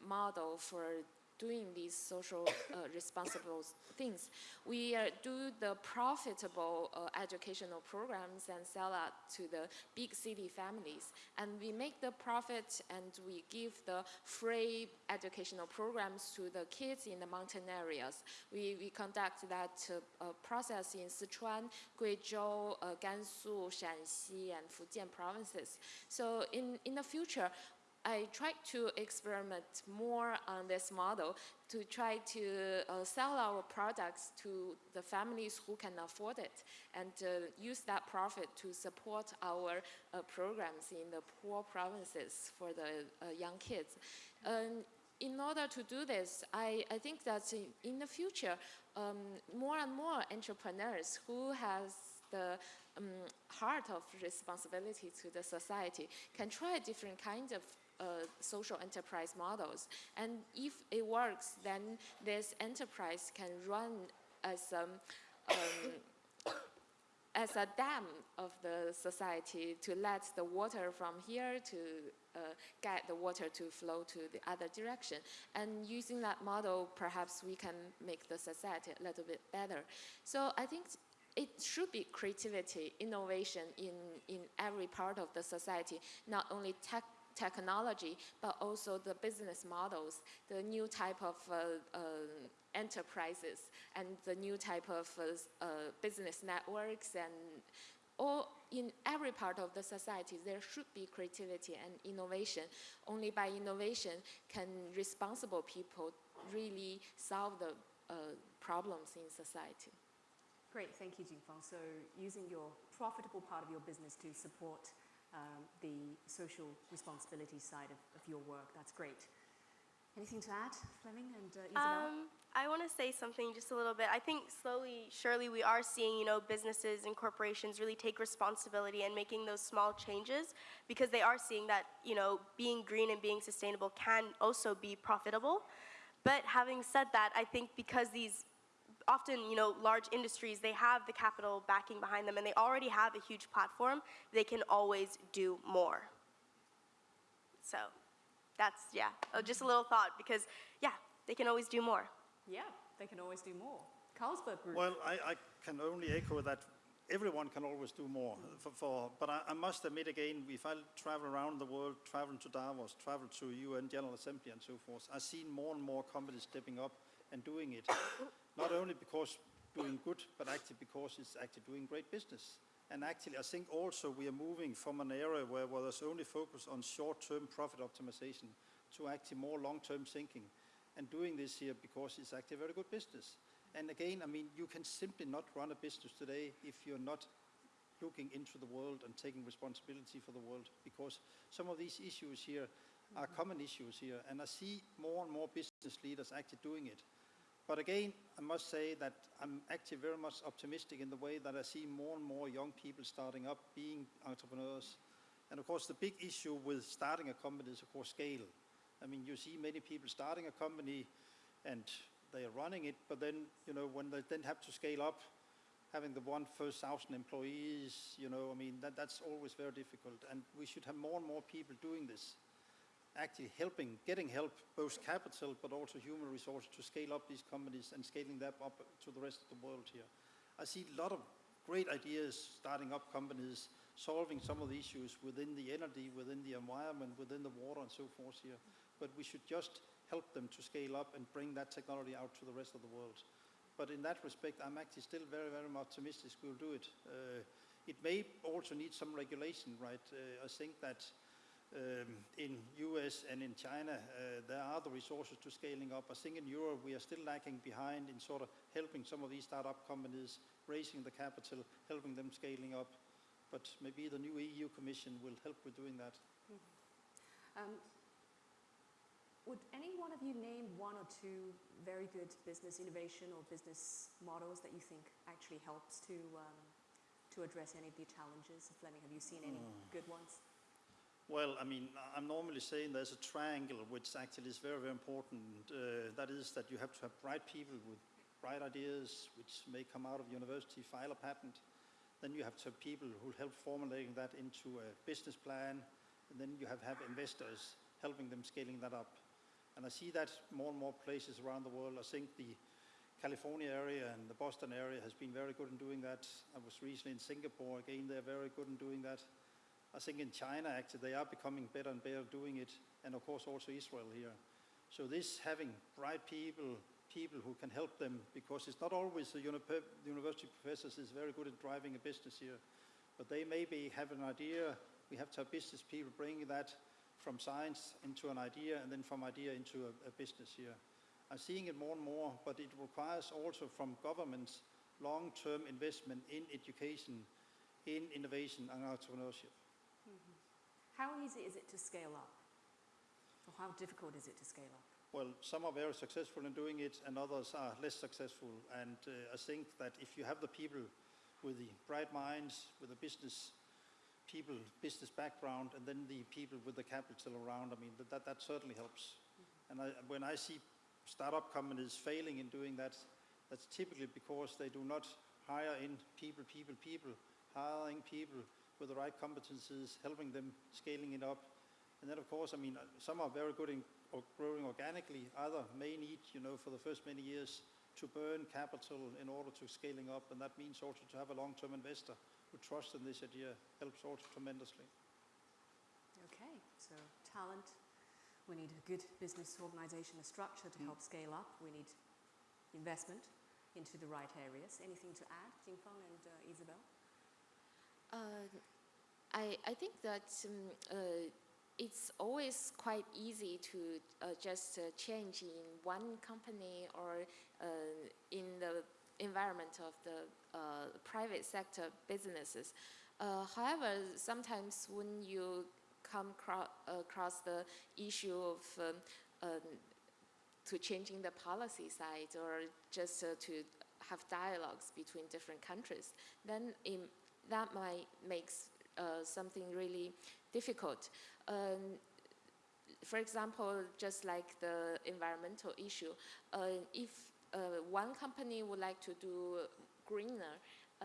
Speaker 7: model for doing these social uh, responsible things. We uh, do the profitable uh, educational programs and sell out to the big city families. And we make the profit and we give the free educational programs to the kids in the mountain areas. We, we conduct that uh, process in Sichuan, Guizhou, uh, Gansu, Shanxi, and Fujian provinces. So in, in the future, I tried to experiment more on this model to try to uh, sell our products to the families who can afford it and uh, use that profit to support our uh, programs in the poor provinces for the uh, young kids. Um, in order to do this, I, I think that in, in the future, um, more and more entrepreneurs who has the um, heart of responsibility to the society can try different kinds of uh, social enterprise models. And if it works, then this enterprise can run as um, um, *coughs* as a dam of the society to let the water from here to uh, get the water to flow to the other direction. And using that model, perhaps we can make the society a little bit better. So I think it should be creativity, innovation in, in every part of the society, not only tech technology, but also the business models, the new type of uh, uh, enterprises, and the new type of uh, business networks, and all in every part of the society, there should be creativity and innovation. Only by innovation can responsible people really solve the uh, problems in society.
Speaker 1: Great, thank you, Jingfang. So using your profitable part of your business to support um, the social responsibility side of, of, your work. That's great. Anything to add, Flemming and uh, Isabel?
Speaker 6: Um, I want to say something just a little bit. I think slowly, surely, we are seeing, you know, businesses and corporations really take responsibility and making those small changes because they are seeing that, you know, being green and being sustainable can also be profitable. But having said that, I think because these often, you know, large industries, they have the capital backing behind them and they already have a huge platform. They can always do more. So that's, yeah, uh, just a little thought because, yeah, they can always do more.
Speaker 1: Yeah, they can always do more. Carlsberg Group.
Speaker 8: Well, I, I can only echo that everyone can always do more. For, for, but I, I must admit again, if I travel around the world, travel to Davos, travel to UN General Assembly and so forth, I see more and more companies stepping up and doing it. Not only because doing good, but actually because it's actually doing great business. And actually, I think also we are moving from an area where, where there's only focus on short-term profit optimization to actually more long-term thinking. And doing this here because it's actually a very good business. And again, I mean, you can simply not run a business today if you're not looking into the world and taking responsibility for the world because some of these issues here are mm-hmm. common issues here and I see more and more business leaders actually doing it. But again, I must say that I'm actually very much optimistic in the way that I see more and more young people starting up being entrepreneurs. And of course, the big issue with starting a company is, of course, scale. I mean, you see many people starting a company and they are running it, but then, you know, when they then have to scale up, having the one first thousand employees, you know, I mean, that, that's always very difficult. And we should have more and more people doing this, actually helping, getting help, both capital, but also human resources to scale up these companies and scaling them up to the rest of the world here. I see a lot of great ideas starting up companies, solving some of the issues within the energy, within the environment, within the water and so forth here. But we should just help them to scale up and bring that technology out to the rest of the world. But in that respect, I'm actually still very, very optimistic we'll do it. Uh, it may also need some regulation, right? Uh, I think that um, in US and in China, uh, there are the resources to scaling up. I think in Europe, we are still lagging behind in sort of helping some of these startup companies, raising the capital, helping them scaling up. But maybe the new EU Commission will help with doing that.
Speaker 1: Mm -hmm. um, would any one of you name one or two very good business innovation or business models that you think actually helps to, um, to address any of the challenges? Flemming, have you seen any mm. good ones?
Speaker 8: Well, I mean, I'm normally saying there's a triangle which actually is very, very important. Uh, that is that you have to have bright people with bright ideas which may come out of university, file a patent. Then you have to have people who help formulating that into a business plan. And then you have, have investors helping them scaling that up. And I see that more and more places around the world. I think the California area and the Boston area has been very good in doing that. I was recently in Singapore, again, they're very good in doing that. I think in China, actually, they are becoming better and better doing it, and of course also Israel here. So this having bright people, people who can help them, because it's not always the uni university professors is very good at driving a business here, but they maybe have an idea, we have to have business people bringing that from science into an idea and then from idea into a, a business here. I'm seeing it more and more, but it requires also from governments long-term investment in education, in innovation and entrepreneurship.
Speaker 1: How easy is it to scale up? Or how difficult is it to scale up?
Speaker 8: Well, some are very successful in doing it and others are less successful. And uh, I think that if you have the people with the bright minds, with the business people, business background, and then the people with the capital around, I mean, that, that, that certainly helps. Mm -hmm. And I, when I see startup companies failing in doing that, that's typically because they do not hire in people, people, people, hiring people with the right competencies, helping them, scaling it up. And then, of course, I mean, some are very good in growing organically. Other may need, you know, for the first many years to burn capital in order to scaling up. And that means also to have a long-term investor who trusts in this idea helps also tremendously.
Speaker 1: Okay, so talent, we need a good business organization, a structure to mm. help scale up. We need investment into the right areas. Anything to add, Jingfeng and uh, Isabel?
Speaker 7: Uh, I, I think that um, uh, it's always quite easy to uh, just uh, change in one company or uh, in the environment of the uh, private sector businesses. However, sometimes when you come across the issue of um, um, to changing the policy side or just to have dialogues between different countries, then it, that might make uh, something really difficult. Um, for example, just like the environmental issue, uh, if uh, one company would like to do greener, uh,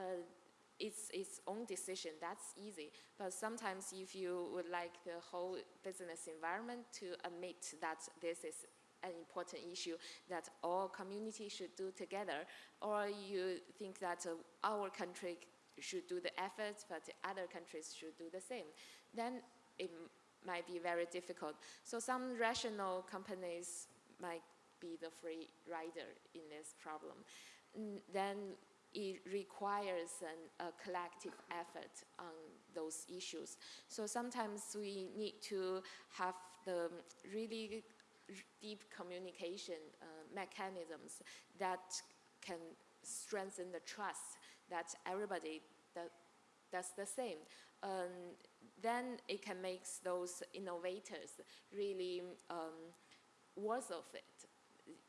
Speaker 7: it's its own decision. That's easy. But sometimes, if you would like the whole business environment to admit that this is an important issue that all communities should do together, or you think that uh, our country should do the efforts, but other countries should do the same, then it might be very difficult. So some rational companies might be the free rider in this problem. Then it requires an, a collective effort on those issues. So sometimes we need to have the really deep communication uh, mechanisms that can strengthen the trust that everybody that does the same. Um, then it can make those innovators really um, worth of it.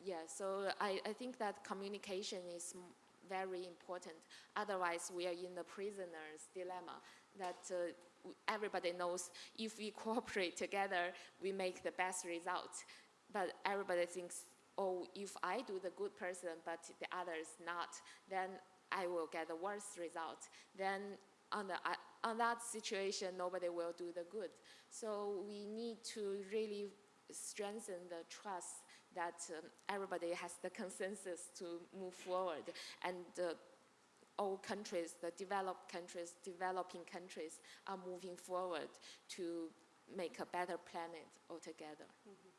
Speaker 7: Yeah, so I, I think that communication is very important. Otherwise, we are in the prisoner's dilemma that uh, everybody knows if we *laughs* cooperate together, we make the best result. But everybody thinks, oh, if I do the good person, but the others not, then I will get the worst result. Then on, the, uh, on that situation, nobody will do the good. So we need to really strengthen the trust that um, everybody has the consensus to move forward. And uh, all countries, the developed countries, developing countries are moving forward to make a better planet altogether.
Speaker 1: Mm -hmm.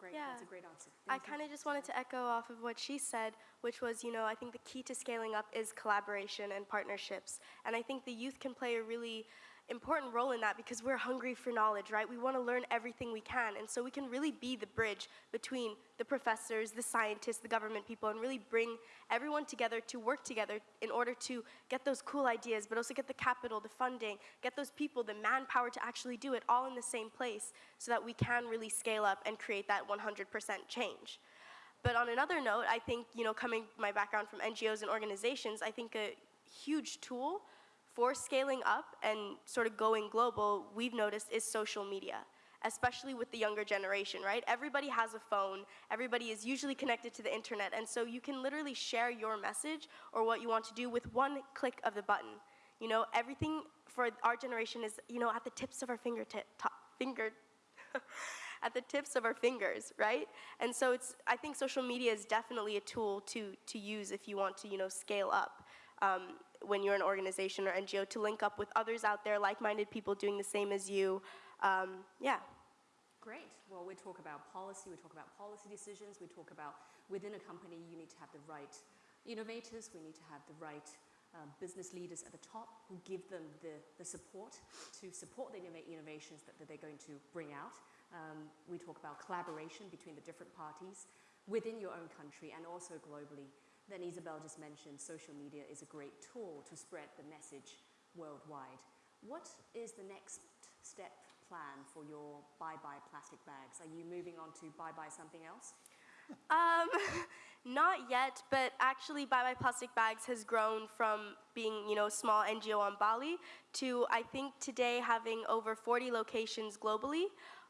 Speaker 1: Great,
Speaker 6: yeah.
Speaker 1: that's a great answer.
Speaker 6: Thank I kind of just wanted to echo off of what she said, which was, you know, I think the key to scaling up is collaboration and partnerships. And I think the youth can play a really important role in that because we're hungry for knowledge, right? We want to learn everything we can. And so we can really be the bridge between the professors, the scientists, the government people, and really bring everyone together to work together in order to get those cool ideas, but also get the capital, the funding, get those people, the manpower to actually do it all in the same place so that we can really scale up and create that 100% change. But on another note, I think, you know, coming my background from NGOs and organizations, I think a huge tool for scaling up and sort of going global, we've noticed is social media, especially with the younger generation, right? Everybody has a phone, everybody is usually connected to the internet, and so you can literally share your message or what you want to do with one click of the button. You know, everything for our generation is, you know, at the tips of our fingertip, finger, *laughs* at the tips of our fingers, right? And so it's, I think social media is definitely a tool to, to use if you want to, you know, scale up. Um, when you're an organization or NGO to link up with others out there, like-minded people doing the same as you. Um, yeah.
Speaker 1: Great. Well, we talk about policy, we talk about policy decisions, we talk about within a company you need to have the right innovators, we need to have the right um, business leaders at the top who give them the, the support to support the innovations that, that they're going to bring out. Um, we talk about collaboration between the different parties within your own country and also globally then Isabel just mentioned social media is a great tool to spread the message worldwide. What is the next step plan for your bye-bye plastic bags? Are you moving on to bye-bye something else?
Speaker 6: Um, *laughs* not yet, but actually Bye Bye Plastic Bags has grown from being, you know, a small NGO on Bali to, I think, today having over 40 locations globally,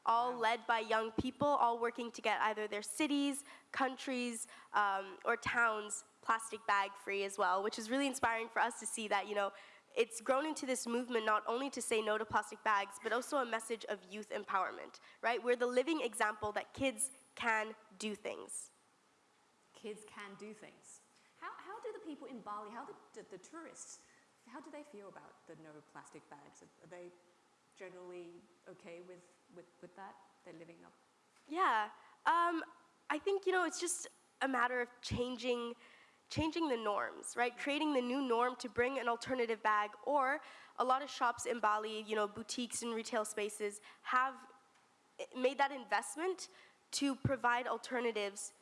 Speaker 6: all wow. led by young people, all working to get either their cities, countries, um, or towns plastic bag free as well, which is really inspiring for us to see that, you know, it's grown into this movement not only to say no to plastic bags, but also a message of youth empowerment, right? We're the living example that kids can do things.
Speaker 1: Kids can do things. How, how do the people in Bali, how do the, the tourists, how do they feel about the no plastic bags? Are they generally okay with, with, with that? They're living up?
Speaker 6: Yeah, um, I think, you know, it's just a matter of changing changing the norms, right? Creating the new norm to bring an alternative bag or a lot of shops in Bali, you know, boutiques and retail spaces have made that investment to provide alternatives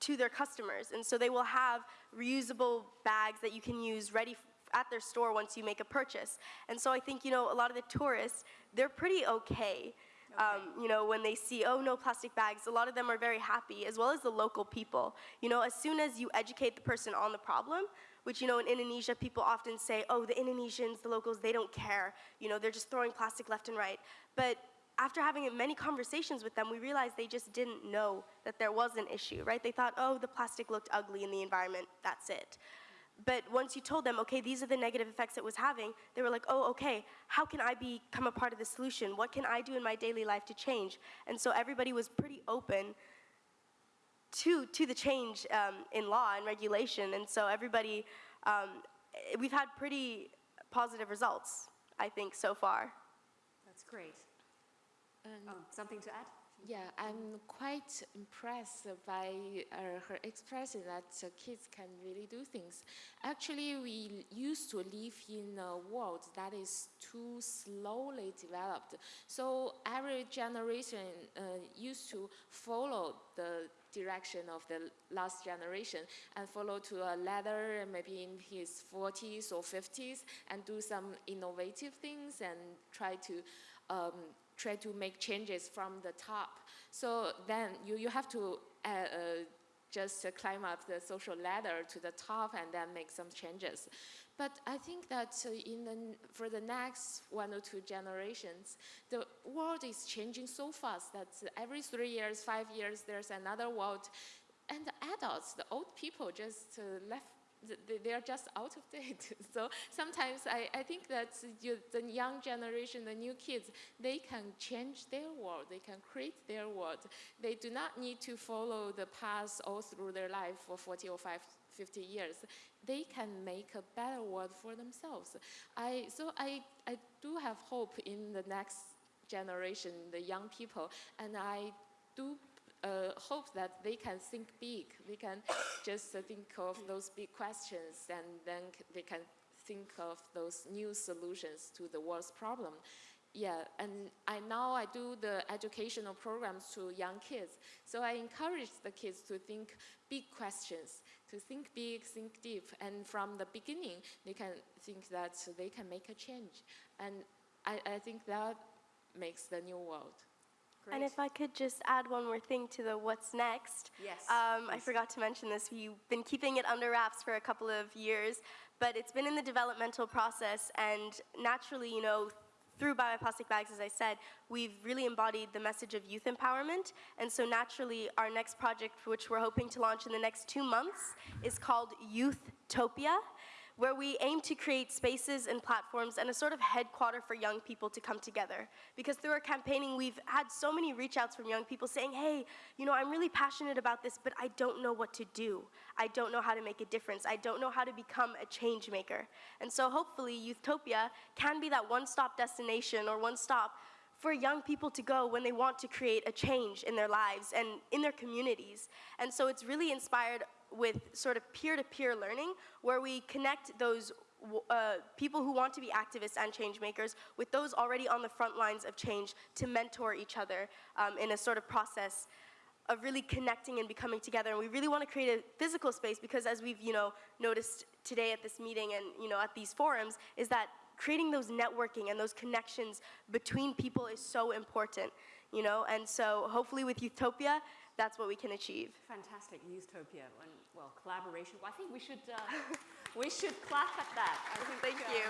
Speaker 6: to their customers. And so they will have reusable bags that you can use ready at their store once you make a purchase. And so I think, you know, a lot of the tourists, they're pretty okay um, you know, when they see, oh, no plastic bags, a lot of them are very happy, as well as the local people. You know, as soon as you educate the person on the problem, which, you know, in Indonesia, people often say, oh, the Indonesians, the locals, they don't care. You know, they're just throwing plastic left and right. But after having many conversations with them, we realized they just didn't know that there was an issue, right? They thought, oh, the plastic looked ugly in the environment, that's it. But once you told them, okay, these are the negative effects it was having, they were like, oh, okay, how can I become a part of the solution? What can I do in my daily life to change? And so everybody was pretty open to, to the change um, in law and regulation. And so everybody, um, we've had pretty positive results, I think, so far.
Speaker 1: That's great.
Speaker 7: Um,
Speaker 1: Oh, something to add?
Speaker 7: Yeah, I'm quite impressed by uh, her expression that uh, kids can really do things. Actually, we used to live in a world that is too slowly developed. So every generation uh, used to follow the direction of the last generation and follow to a ladder maybe in his 40s or 50s and do some innovative things and try to um, try to make changes from the top. So then you, you have to uh, uh, just climb up the social ladder to the top and then make some changes. But I think that uh, in the, for the next one or two generations, the world is changing so fast that every three years, five years, there's another world. And the adults, the old people just uh, left they are just out of date. *laughs* So sometimes I, I think that you, the young generation, the new kids, they can change their world, they can create their world. They do not need to follow the path all through their life for 40 or 50 years. They can make a better world for themselves. I, so I, I do have hope in the next generation, the young people, and I do uh, hope that they can think big. They can *coughs* just uh, think of those big questions and then they can think of those new solutions to the world's problem. Yeah, and I now I do the educational programs to young kids. So I encourage the kids to think big questions, to think big, think deep, and from the beginning they can think that they can make a change. And I, I think that makes the new world.
Speaker 1: Great.
Speaker 6: And if I could just add one more thing to the what's next.
Speaker 1: Yes,
Speaker 6: Um, I forgot to mention this. We've been keeping it under wraps for a couple of years, but it's been in the developmental process, and naturally, you know, through Bye Bye Plastic Bags, as I said, we've really embodied the message of youth empowerment. And so naturally, our next project, which we're hoping to launch in the next two months, is called Youthtopia where we aim to create spaces and platforms and a sort of headquarter for young people to come together. Because through our campaigning, we've had so many reach outs from young people saying, hey, you know, I'm really passionate about this, but I don't know what to do. I don't know how to make a difference. I don't know how to become a change maker. And so hopefully, Youthtopia can be that one stop destination or one stop for young people to go when they want to create a change in their lives and in their communities. And so it's really inspired with sort of peer-to-peer learning where we connect those uh, people who want to be activists and change makers with those already on the front lines of change to mentor each other um, in a sort of process of really connecting and becoming together. And we really want to create a physical space because as we've, you know, noticed today at this meeting and, you know, at these forums, is that creating those networking and those connections between people is so important, you know? And so hopefully with Youthtopia, that's what we can achieve.
Speaker 1: Fantastic, Youthtopia, and well, collaboration. Well, I think we should uh, we should clap at that. I think,
Speaker 6: Thank
Speaker 1: um,
Speaker 6: you.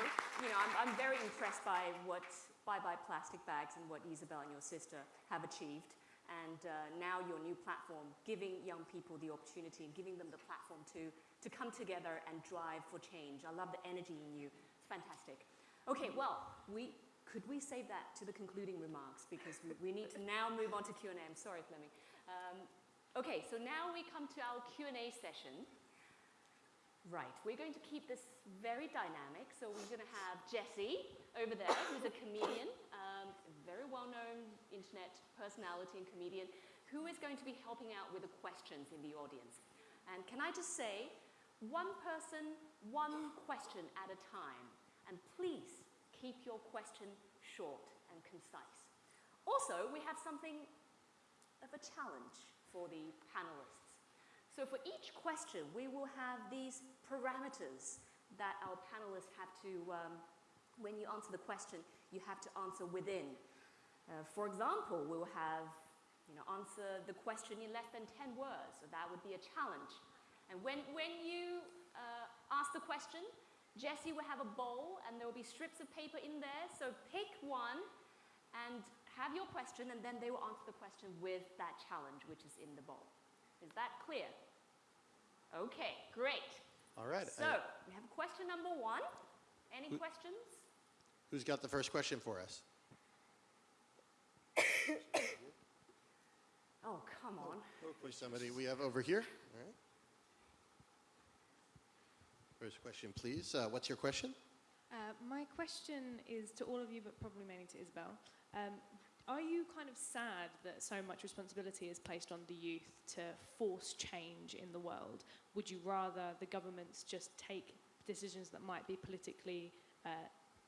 Speaker 1: You know, I'm, I'm very impressed by what Bye Bye Plastic Bags and what Isabel and your sister have achieved. And uh, now your new platform, giving young people the opportunity and giving them the platform to, to come together and drive for change. I love the energy in you. It's fantastic. Okay, well, we, could we save that to the concluding remarks because we, we need to now move on to Q&A. I'm sorry, Flemming. Um, okay, so now we come to our Q&A session. Right, we're going to keep this very dynamic. So we're going to have Jesse over there, who's a comedian, um, very well-known internet personality and comedian, who is going to be helping out with the questions in the audience. And can I just say, one person, one question at a time. And please keep your question short and concise. Also, we have something of a challenge for the panelists. So for each question, we will have these parameters that our panelists have to, um, when you answer the question, you have to answer within. Uh, for example, we will have, you know, answer the question in less than 10 words, so that would be a challenge. And when, when you uh, ask the question, Jesse will have a bowl and there will be strips of paper in there, so pick one and have your question and then they will answer the question with that challenge which is in the bowl. Is that clear? Okay, great.
Speaker 9: All right.
Speaker 1: So,
Speaker 9: I-
Speaker 1: we have question number one. Any
Speaker 9: Who-
Speaker 1: questions?
Speaker 9: Who's got the first question for us? *coughs*
Speaker 1: Oh, come on.
Speaker 9: Hopefully somebody we have over here. All right. First question, please. Uh, what's your question?
Speaker 4: Uh, my question is to all of you, but probably mainly to Isabel. Um, are you kind of sad that so much responsibility is placed on the youth to force change in the world? Would you rather the governments just take decisions that might be politically, uh,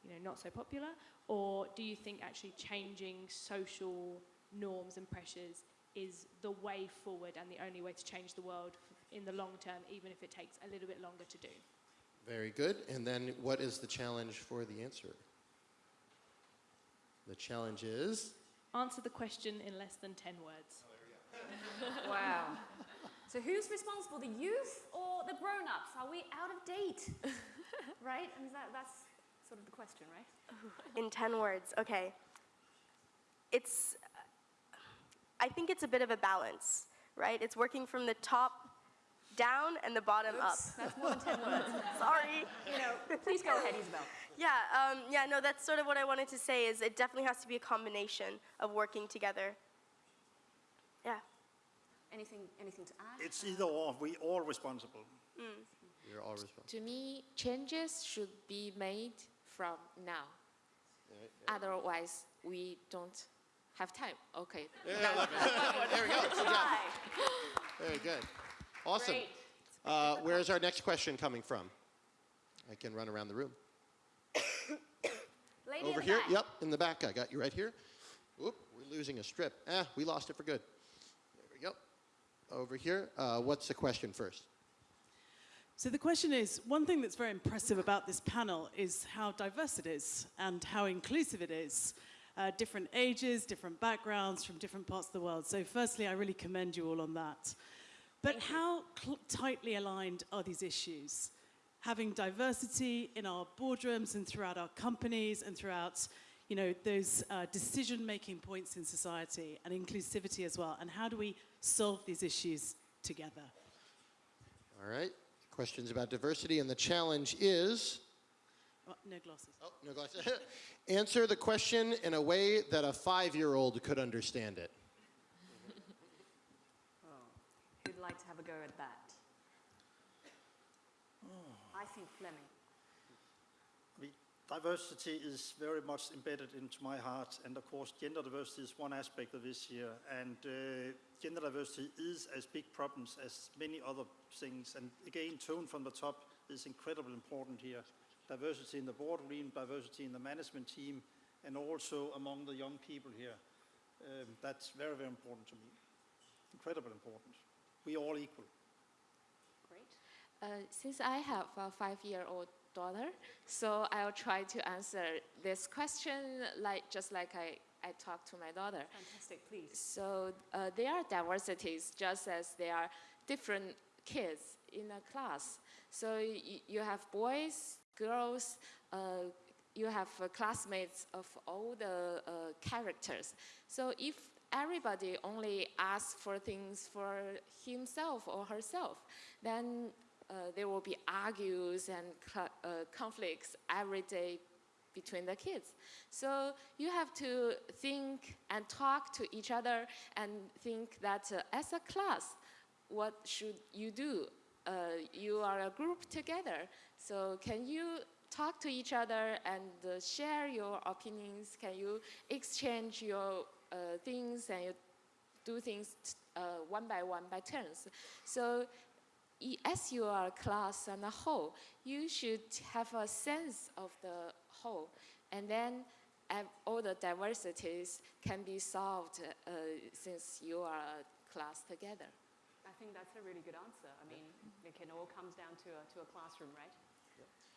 Speaker 4: you know, not so popular, or do you think actually changing social norms and pressures is the way forward and the only way to change the world in the long term, even if it takes a little bit longer to do?
Speaker 9: Very good. And then what is the challenge for the answer? The challenge is
Speaker 4: Answer the question in less than 10 words. *laughs*
Speaker 1: Wow. So who's responsible, the youth or the grown-ups? Are we out of date? *laughs* right? I mean, that, that's sort of the question, right? *laughs*
Speaker 6: In 10 words, okay. It's, I think it's a bit of a balance, right? It's working from the top down and the bottom up.
Speaker 1: Oops, that's more than 10 words.
Speaker 6: Sorry.
Speaker 1: You know, please go ahead, Isabel.
Speaker 6: Yeah, um, yeah, no, that's sort of what I wanted to say is it definitely has to be a combination of working together. Yeah.
Speaker 1: Anything, anything to add?
Speaker 8: It's either or, we all responsible.
Speaker 9: you're all responsible.
Speaker 7: To me, changes should be made from now. Otherwise, we don't have time. Okay.
Speaker 9: Yeah, *laughs* there we go. Good job. Very good. Awesome. Uh, where's our next question coming from? I can run around the room.
Speaker 1: Lady
Speaker 9: Over
Speaker 1: in the
Speaker 9: here?
Speaker 1: back.
Speaker 9: Yep, in the back. I got you right here. Whoop, we're losing a strip. Ah, we lost it for good. There we go. Over here. Uh, what's the question first?
Speaker 10: So the question is, one thing that's very impressive about this panel is how diverse it is and how inclusive it is. Uh, different ages, different backgrounds from different parts of the world. So firstly, I really commend you all on that. But how cl- tightly aligned are these issues? Having diversity in our boardrooms and throughout our companies and throughout, you know, those uh, decision-making points in society and inclusivity as well. And how do we solve these issues together?
Speaker 9: All right. Questions about diversity, and the challenge is
Speaker 10: Oh, no glasses.
Speaker 9: oh, no glasses. *laughs* Answer the question in a way that a five year old could understand it.
Speaker 1: Who'd like to have a go at that?
Speaker 8: Diversity is very much embedded into my heart, and of course, gender diversity is one aspect of this year And uh, gender diversity is as big problems as many other things. And again, tone from the top is incredibly important here. Diversity in the boardroom, diversity in the management team, and also among the young people here. Um, that's very, very important to me. Incredibly important. We all equal.
Speaker 7: Uh, since I have a five-year-old daughter, so I'll try to answer this question like just like I, I talk to my daughter.
Speaker 1: Fantastic, please.
Speaker 7: So uh, there are diversities just as there are different kids in a class. So y- you have boys, girls, uh, you have uh, classmates of all the uh, characters. So if everybody only asks for things for himself or herself, then there will be argues and uh, conflicts every day between the kids. So you have to think and talk to each other and think that uh, as a class, what should you do? Uh, you are a group together, so can you talk to each other and uh, share your opinions? Can you exchange your uh, things and you do things uh, one by one by turns? So as you are a class and a whole, you should have a sense of the whole, and then all the diversities can be solved uh, since you are a class together.
Speaker 1: I think that's a really good answer. I mean, it can all comes down to a, to a classroom, right?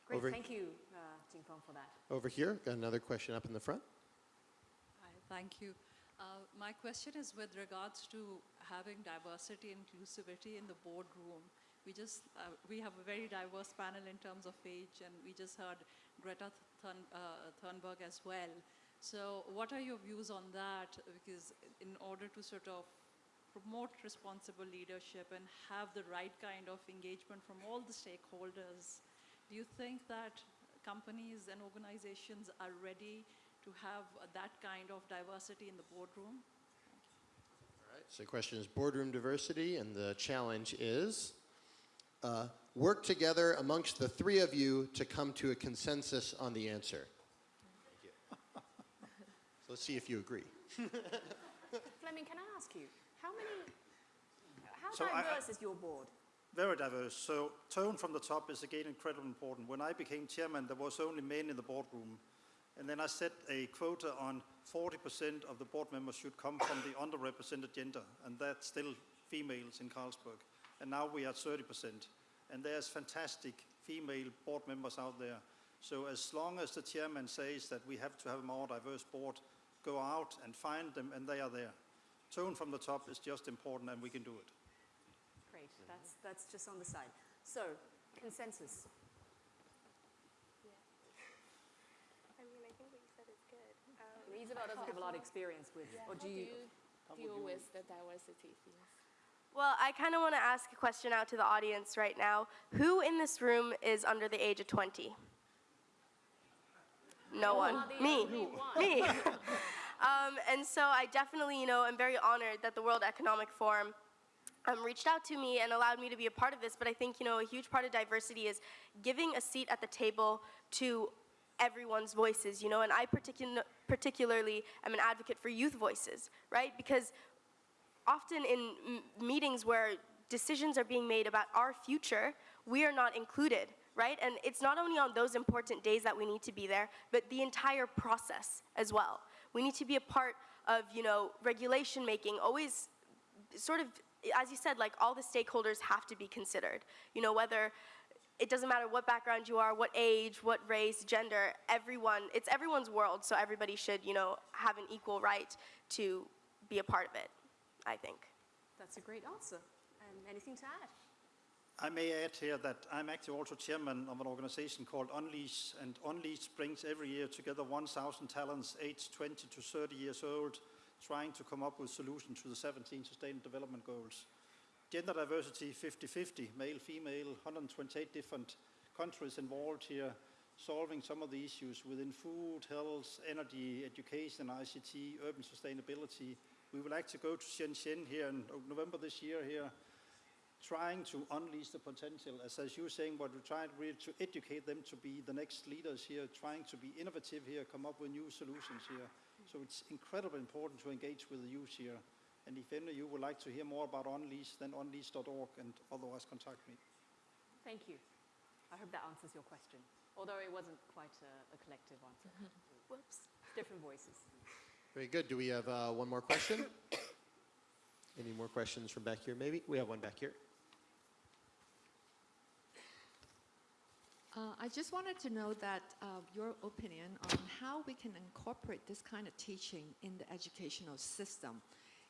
Speaker 1: Great,
Speaker 9: Over-
Speaker 1: thank you, uh, Jingfeng, for that.
Speaker 9: Over here, got another question up in the front.
Speaker 11: Hi, thank you. Uh, My question is with regards to having diversity, inclusivity in the boardroom. We just, uh, we have a very diverse panel in terms of age, and we just heard Greta Thun- uh, Thunberg as well. So what are your views on that? Because in order to sort of promote responsible leadership and have the right kind of engagement from all the stakeholders, do you think that companies and organizations are ready to have that kind of diversity in the boardroom?
Speaker 9: All right, so the question is boardroom diversity, and the challenge is uh, work together amongst the three of you to come to a consensus on the answer. Thank you. *laughs* So let's see if you agree. *laughs*
Speaker 1: Flemming, can I ask you, how many, how
Speaker 8: So I- I-
Speaker 1: diverse is your board?
Speaker 8: Very diverse. So tone from the top is again incredibly important. When I became chairman, there was only men in the boardroom. And then I set a quota on 40% of the board members should come from the underrepresented gender. And that's still females in Carlsberg. And now we are 30%. And there's fantastic female board members out there. So as long as the chairman says that we have to have a more diverse board, go out and find them, and they are there. Tone from the top is just important, and we can do it.
Speaker 1: Great, that's, that's just on the side. So, consensus.
Speaker 6: I mean, I think what you said is good. Um,
Speaker 1: Isabel doesn't have a lot of experience with, or
Speaker 7: How
Speaker 1: do you?
Speaker 7: deal with the diversity things?
Speaker 6: Well, I kind of want to ask a question out to the audience right now. Who in this room is under the age of 20? No one. Me. Me. *laughs* um, and so I definitely, you know, am very honored that the World Economic Forum um, reached out to me and allowed me to be a part of this. But I think, you know, a huge part of diversity is giving a seat at the table to everyone's voices, you know, and I particu- particularly am an advocate for youth voices, right? Because often in meetings where decisions are being made about our future, we are not included, right? And it's not only on those important days that we need to be there, but the entire process as well. We need to be a part of, you know, regulation making, always sort of, as you said, like all the stakeholders have to be considered. You know, whether it doesn't matter what background you are, what age, what race, gender, everyone, it's everyone's world, so everybody should, you know, have an equal right to be a part of it, I think.
Speaker 1: That's a great answer. And anything to add?
Speaker 8: I may add here that I'm actually also chairman of an organization called Unleash, and Unleash brings every year together 1,000 talents aged 20 to 30 years old, trying to come up with solutions to the 17 Sustainable Development Goals. Gender diversity 50-50, male, female, 128 different countries involved here, solving some of the issues within food, health, energy, education, ICT, urban sustainability. We would like to go to Shenzhen here in November this year here, trying to unleash the potential, as, as you were saying, but we're trying really to educate them to be the next leaders here, trying to be innovative here, come up with new solutions here. So it's incredibly important to engage with the youth here. And if any of you would like to hear more about Unleash, then unleash.org and otherwise contact me.
Speaker 1: Thank you. I hope that answers your question, although it wasn't quite a, a collective answer. *laughs*
Speaker 6: Whoops.
Speaker 1: Different voices.
Speaker 9: Very good. Do we have uh, one more question? *coughs* Any more questions from back here, maybe? We have one back here.
Speaker 12: Uh, I just wanted to know that uh, your opinion on how we can incorporate this kind of teaching in the educational system,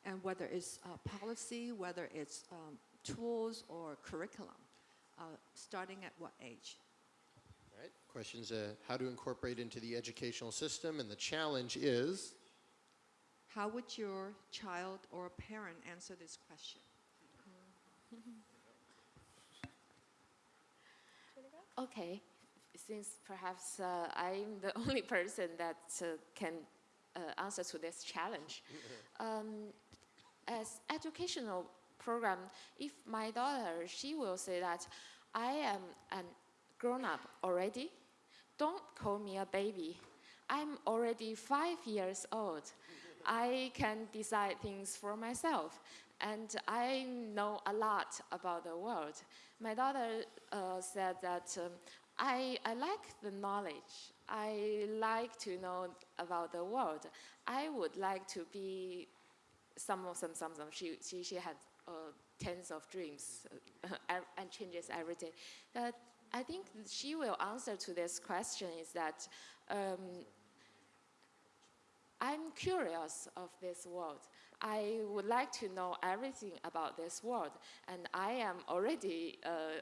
Speaker 12: and whether it's uh, policy, whether it's um, tools or curriculum, uh, starting at what age?
Speaker 9: All right. Questions uh, how to incorporate into the educational system, and the challenge is
Speaker 12: How would your child or parent answer this question?
Speaker 7: Okay, since perhaps uh, I'm the *laughs* only person that uh, can uh, answer to this challenge. *laughs* um, as educational program, if my daughter, she will say that I am a grown up already, don't call me a baby. I'm already five years old. I can decide things for myself, and I know a lot about the world. My daughter uh, said that um, I, I like the knowledge. I like to know about the world. I would like to be some of some some some. She she she had uh, tens of dreams uh, *laughs* and changes every day. But I think she will answer to this question is that. Um, I'm curious of this world. I would like to know everything about this world, and I am already uh,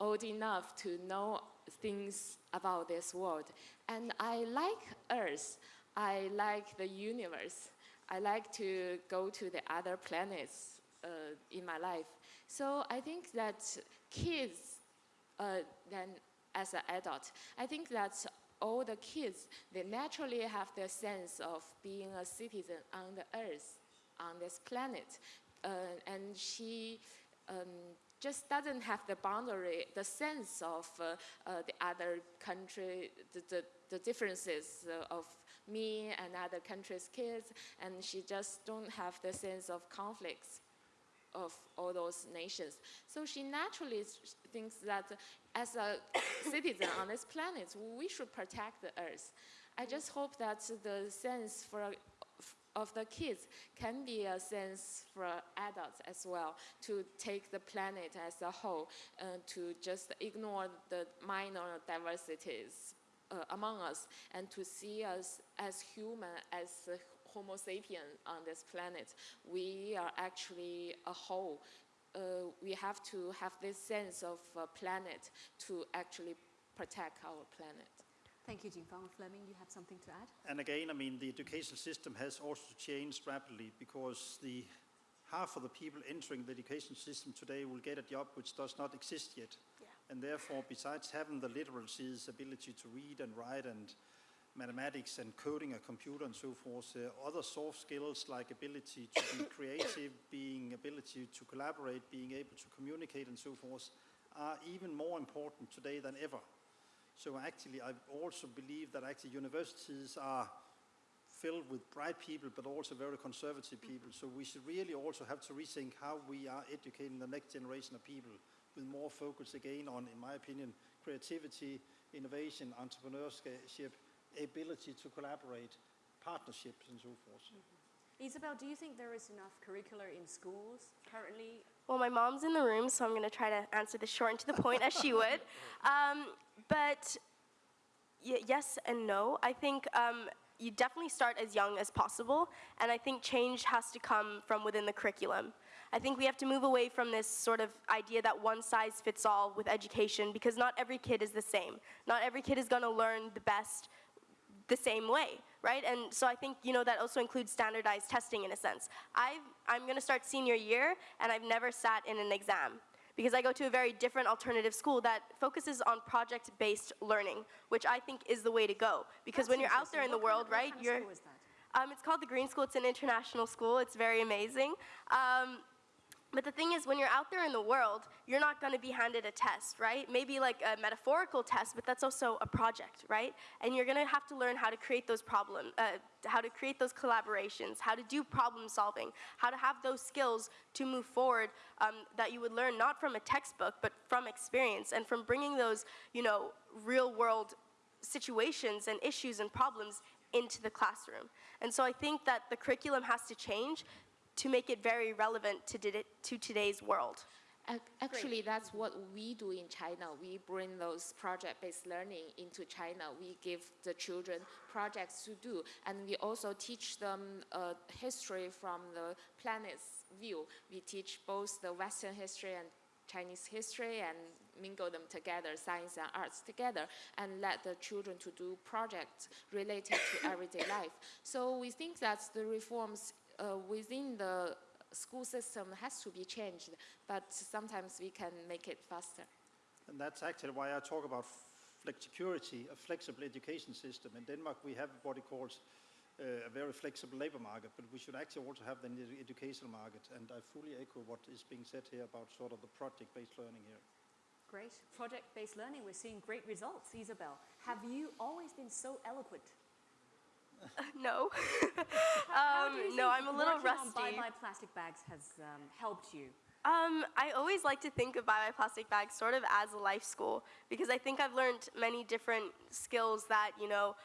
Speaker 7: old enough to know things about this world. And I like Earth. I like the universe. I like to go to the other planets uh, in my life. So I think that kids, uh, then as an adult, I think that all the kids, they naturally have the sense of being a citizen on the earth, on this planet. Uh, and she um, just doesn't have the boundary, the sense of uh, uh, the other country, the, the, the differences uh, of me and other countries' kids, and she just don't have the sense of conflicts of all those nations. So she naturally thinks that as a *coughs* citizen on this planet, we should protect the earth. I just hope that the sense for of the kids can be a sense for adults as well to take the planet as a whole uh, to just ignore the minor diversities uh, among us and to see us as human as homo sapien on this planet we are actually a whole uh, we have to have this sense of uh, planet to actually protect our planet
Speaker 1: Thank you, Jingfang. Flemming, you have something to add?
Speaker 8: And again, I mean, the education system has also changed rapidly because the half of the people entering the education system today will get a job which does not exist yet. And therefore, besides having the literacies, ability to read and write and mathematics and coding a computer and so forth, uh, other soft skills like ability to be *coughs* creative, being ability to collaborate, being able to communicate and so forth, are even more important today than ever. So actually, I also believe that actually universities are filled with bright people, but also very conservative people. So we should really also have to rethink how we are educating the next generation of people with more focus again on, in my opinion, creativity, innovation, entrepreneurship, ability to collaborate, partnerships, and so forth.
Speaker 1: Isabel, do you think there is enough curricular in schools currently?
Speaker 6: Well, my mom's in the room, so I'm going to try to answer this short and to the point as she *laughs* would. Um, but y- yes and no. I think um, you definitely start as young as possible, and I think change has to come from within the curriculum. I think we have to move away from this sort of idea that one size fits all with education because not every kid is the same. Not every kid is going to learn the best the same way, right? And so I think you know that also includes standardized testing in a sense. I've, I'm going to start senior year, and I've never sat in an exam because I go to a very different alternative school that focuses on project-based learning, which I think is the way to go. Because when you're out there in the world, right, you're. Um, it's called the Green School. It's an international school. It's very amazing. Um, but the thing is, when you're out there in the world, you're not going to be handed a test, right? Maybe like a metaphorical test, but that's also a project, right? And you're going to have to learn how to create those problems, uh, how to create those collaborations, how to do problem solving, how to have those skills to move forward um, that you would learn not from a textbook, but from experience and from bringing those, you know, real world situations and issues and problems into the classroom. And so I think that the curriculum has to change to make it very relevant to, to today's world.
Speaker 7: Ac- Actually, that's what we do in China. We bring those project-based learning into China. We give the children projects to do, and we also teach them uh, history from the planet's view. We teach both the Western history and Chinese history and mingle them together, science and arts together, and let the children to do projects related to everyday life. So we think that the reforms uh, within the school system has to be changed, but sometimes we can make it faster.
Speaker 8: And that's actually why I talk about flexicurity, a flexible education system. In Denmark, we have what it calls uh, a very flexible labor market, but we should actually also have the educational market. And I fully echo what is being said here about sort of the project-based learning here.
Speaker 1: Great. Project-based learning, we're seeing great results. Isabel, have you always been so eloquent? *laughs*
Speaker 6: no. *laughs* Um, no, I'm a little rusty.
Speaker 1: Bye Bye Plastic Bags has um, helped you.
Speaker 6: Um, I always like to think of Bye Bye Plastic Bags sort of as a life school because I think I've learned many different skills that, you know,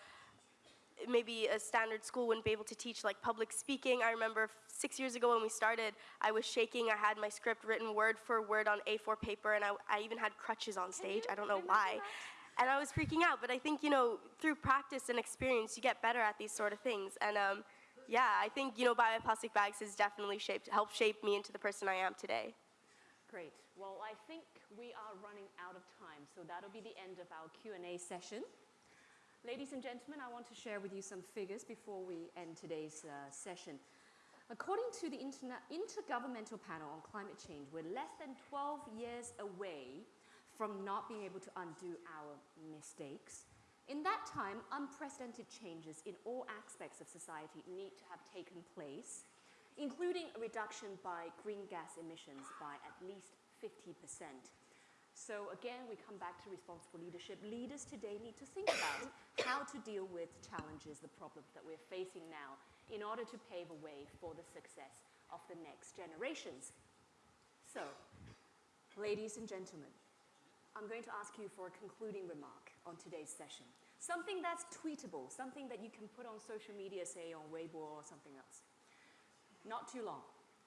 Speaker 6: maybe a standard school wouldn't be able to teach, like public speaking. I remember six years ago when we started, I was shaking. I had my script written word for word on A4 paper, and I, I even had crutches on stage. I don't know why. And I was freaking out, but I think, you know, through practice and experience, you get better at these sort of things. And um, yeah, I think, you know, Bye Bye Plastic Bags has definitely shaped, helped shape me into the person I am today.
Speaker 1: Great. Well, I think we are running out of time, so that'll be the end of our Q&A session. Ladies and gentlemen, I want to share with you some figures before we end today's uh, session. According to the Intergovernmental Panel on Climate Change, we're less than 12 years away from not being able to undo our mistakes. In that time, unprecedented changes in all aspects of society need to have taken place, including a reduction by green gas emissions by at least 50%. So again, we come back to responsible leadership. Leaders today need to think about how to deal with challenges, the problems that we're facing now, in order to pave a way for the success of the next generations. So, ladies and gentlemen, I'm going to ask you for a concluding remark on today's session. Something that's tweetable, something that you can put on social media, say on Weibo or something else. Not too long.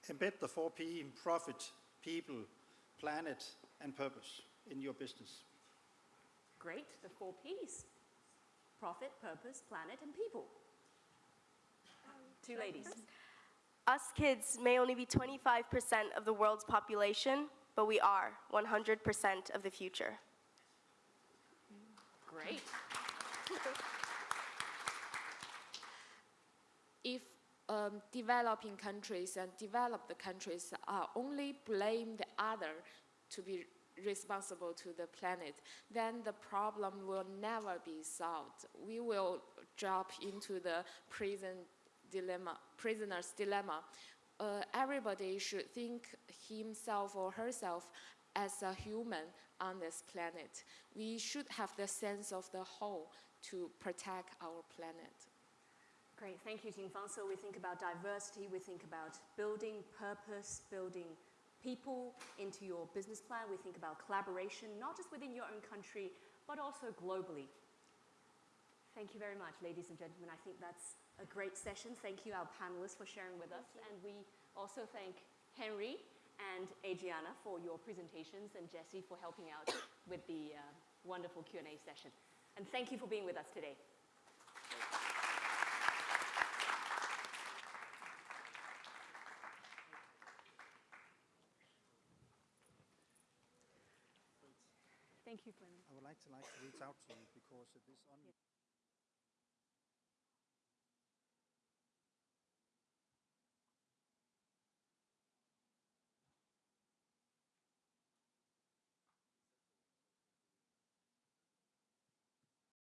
Speaker 8: Embed the four P in profit, people, planet, and purpose in your business.
Speaker 1: Great, the four P's profit, purpose, planet, and people. Two ladies.
Speaker 6: Us kids may only be 25% of the world's population, but we are 100% of the future.
Speaker 1: Great. *laughs*
Speaker 7: if um, developing countries and developed countries are only blame the other to be responsible to the planet, then the problem will never be solved. We will drop into the prison dilemma, prisoner's dilemma. Uh, everybody should think himself or herself as a human on this planet. We should have the sense of the whole to protect our planet.
Speaker 1: Great, thank you, Jingfang. So we think about diversity, we think about building purpose, building people into your business plan. We think about collaboration, not just within your own country, but also globally. Thank you very much, ladies and gentlemen. I think that's a great session. Thank you, our panelists, for sharing with us. And we also thank Henry and Adriana for your presentations and Jesse for helping out *coughs* with the uh, wonderful Q&A session. And thank you for being with us today. Thank you, Brennan.
Speaker 8: I would like to like to reach out to you because this on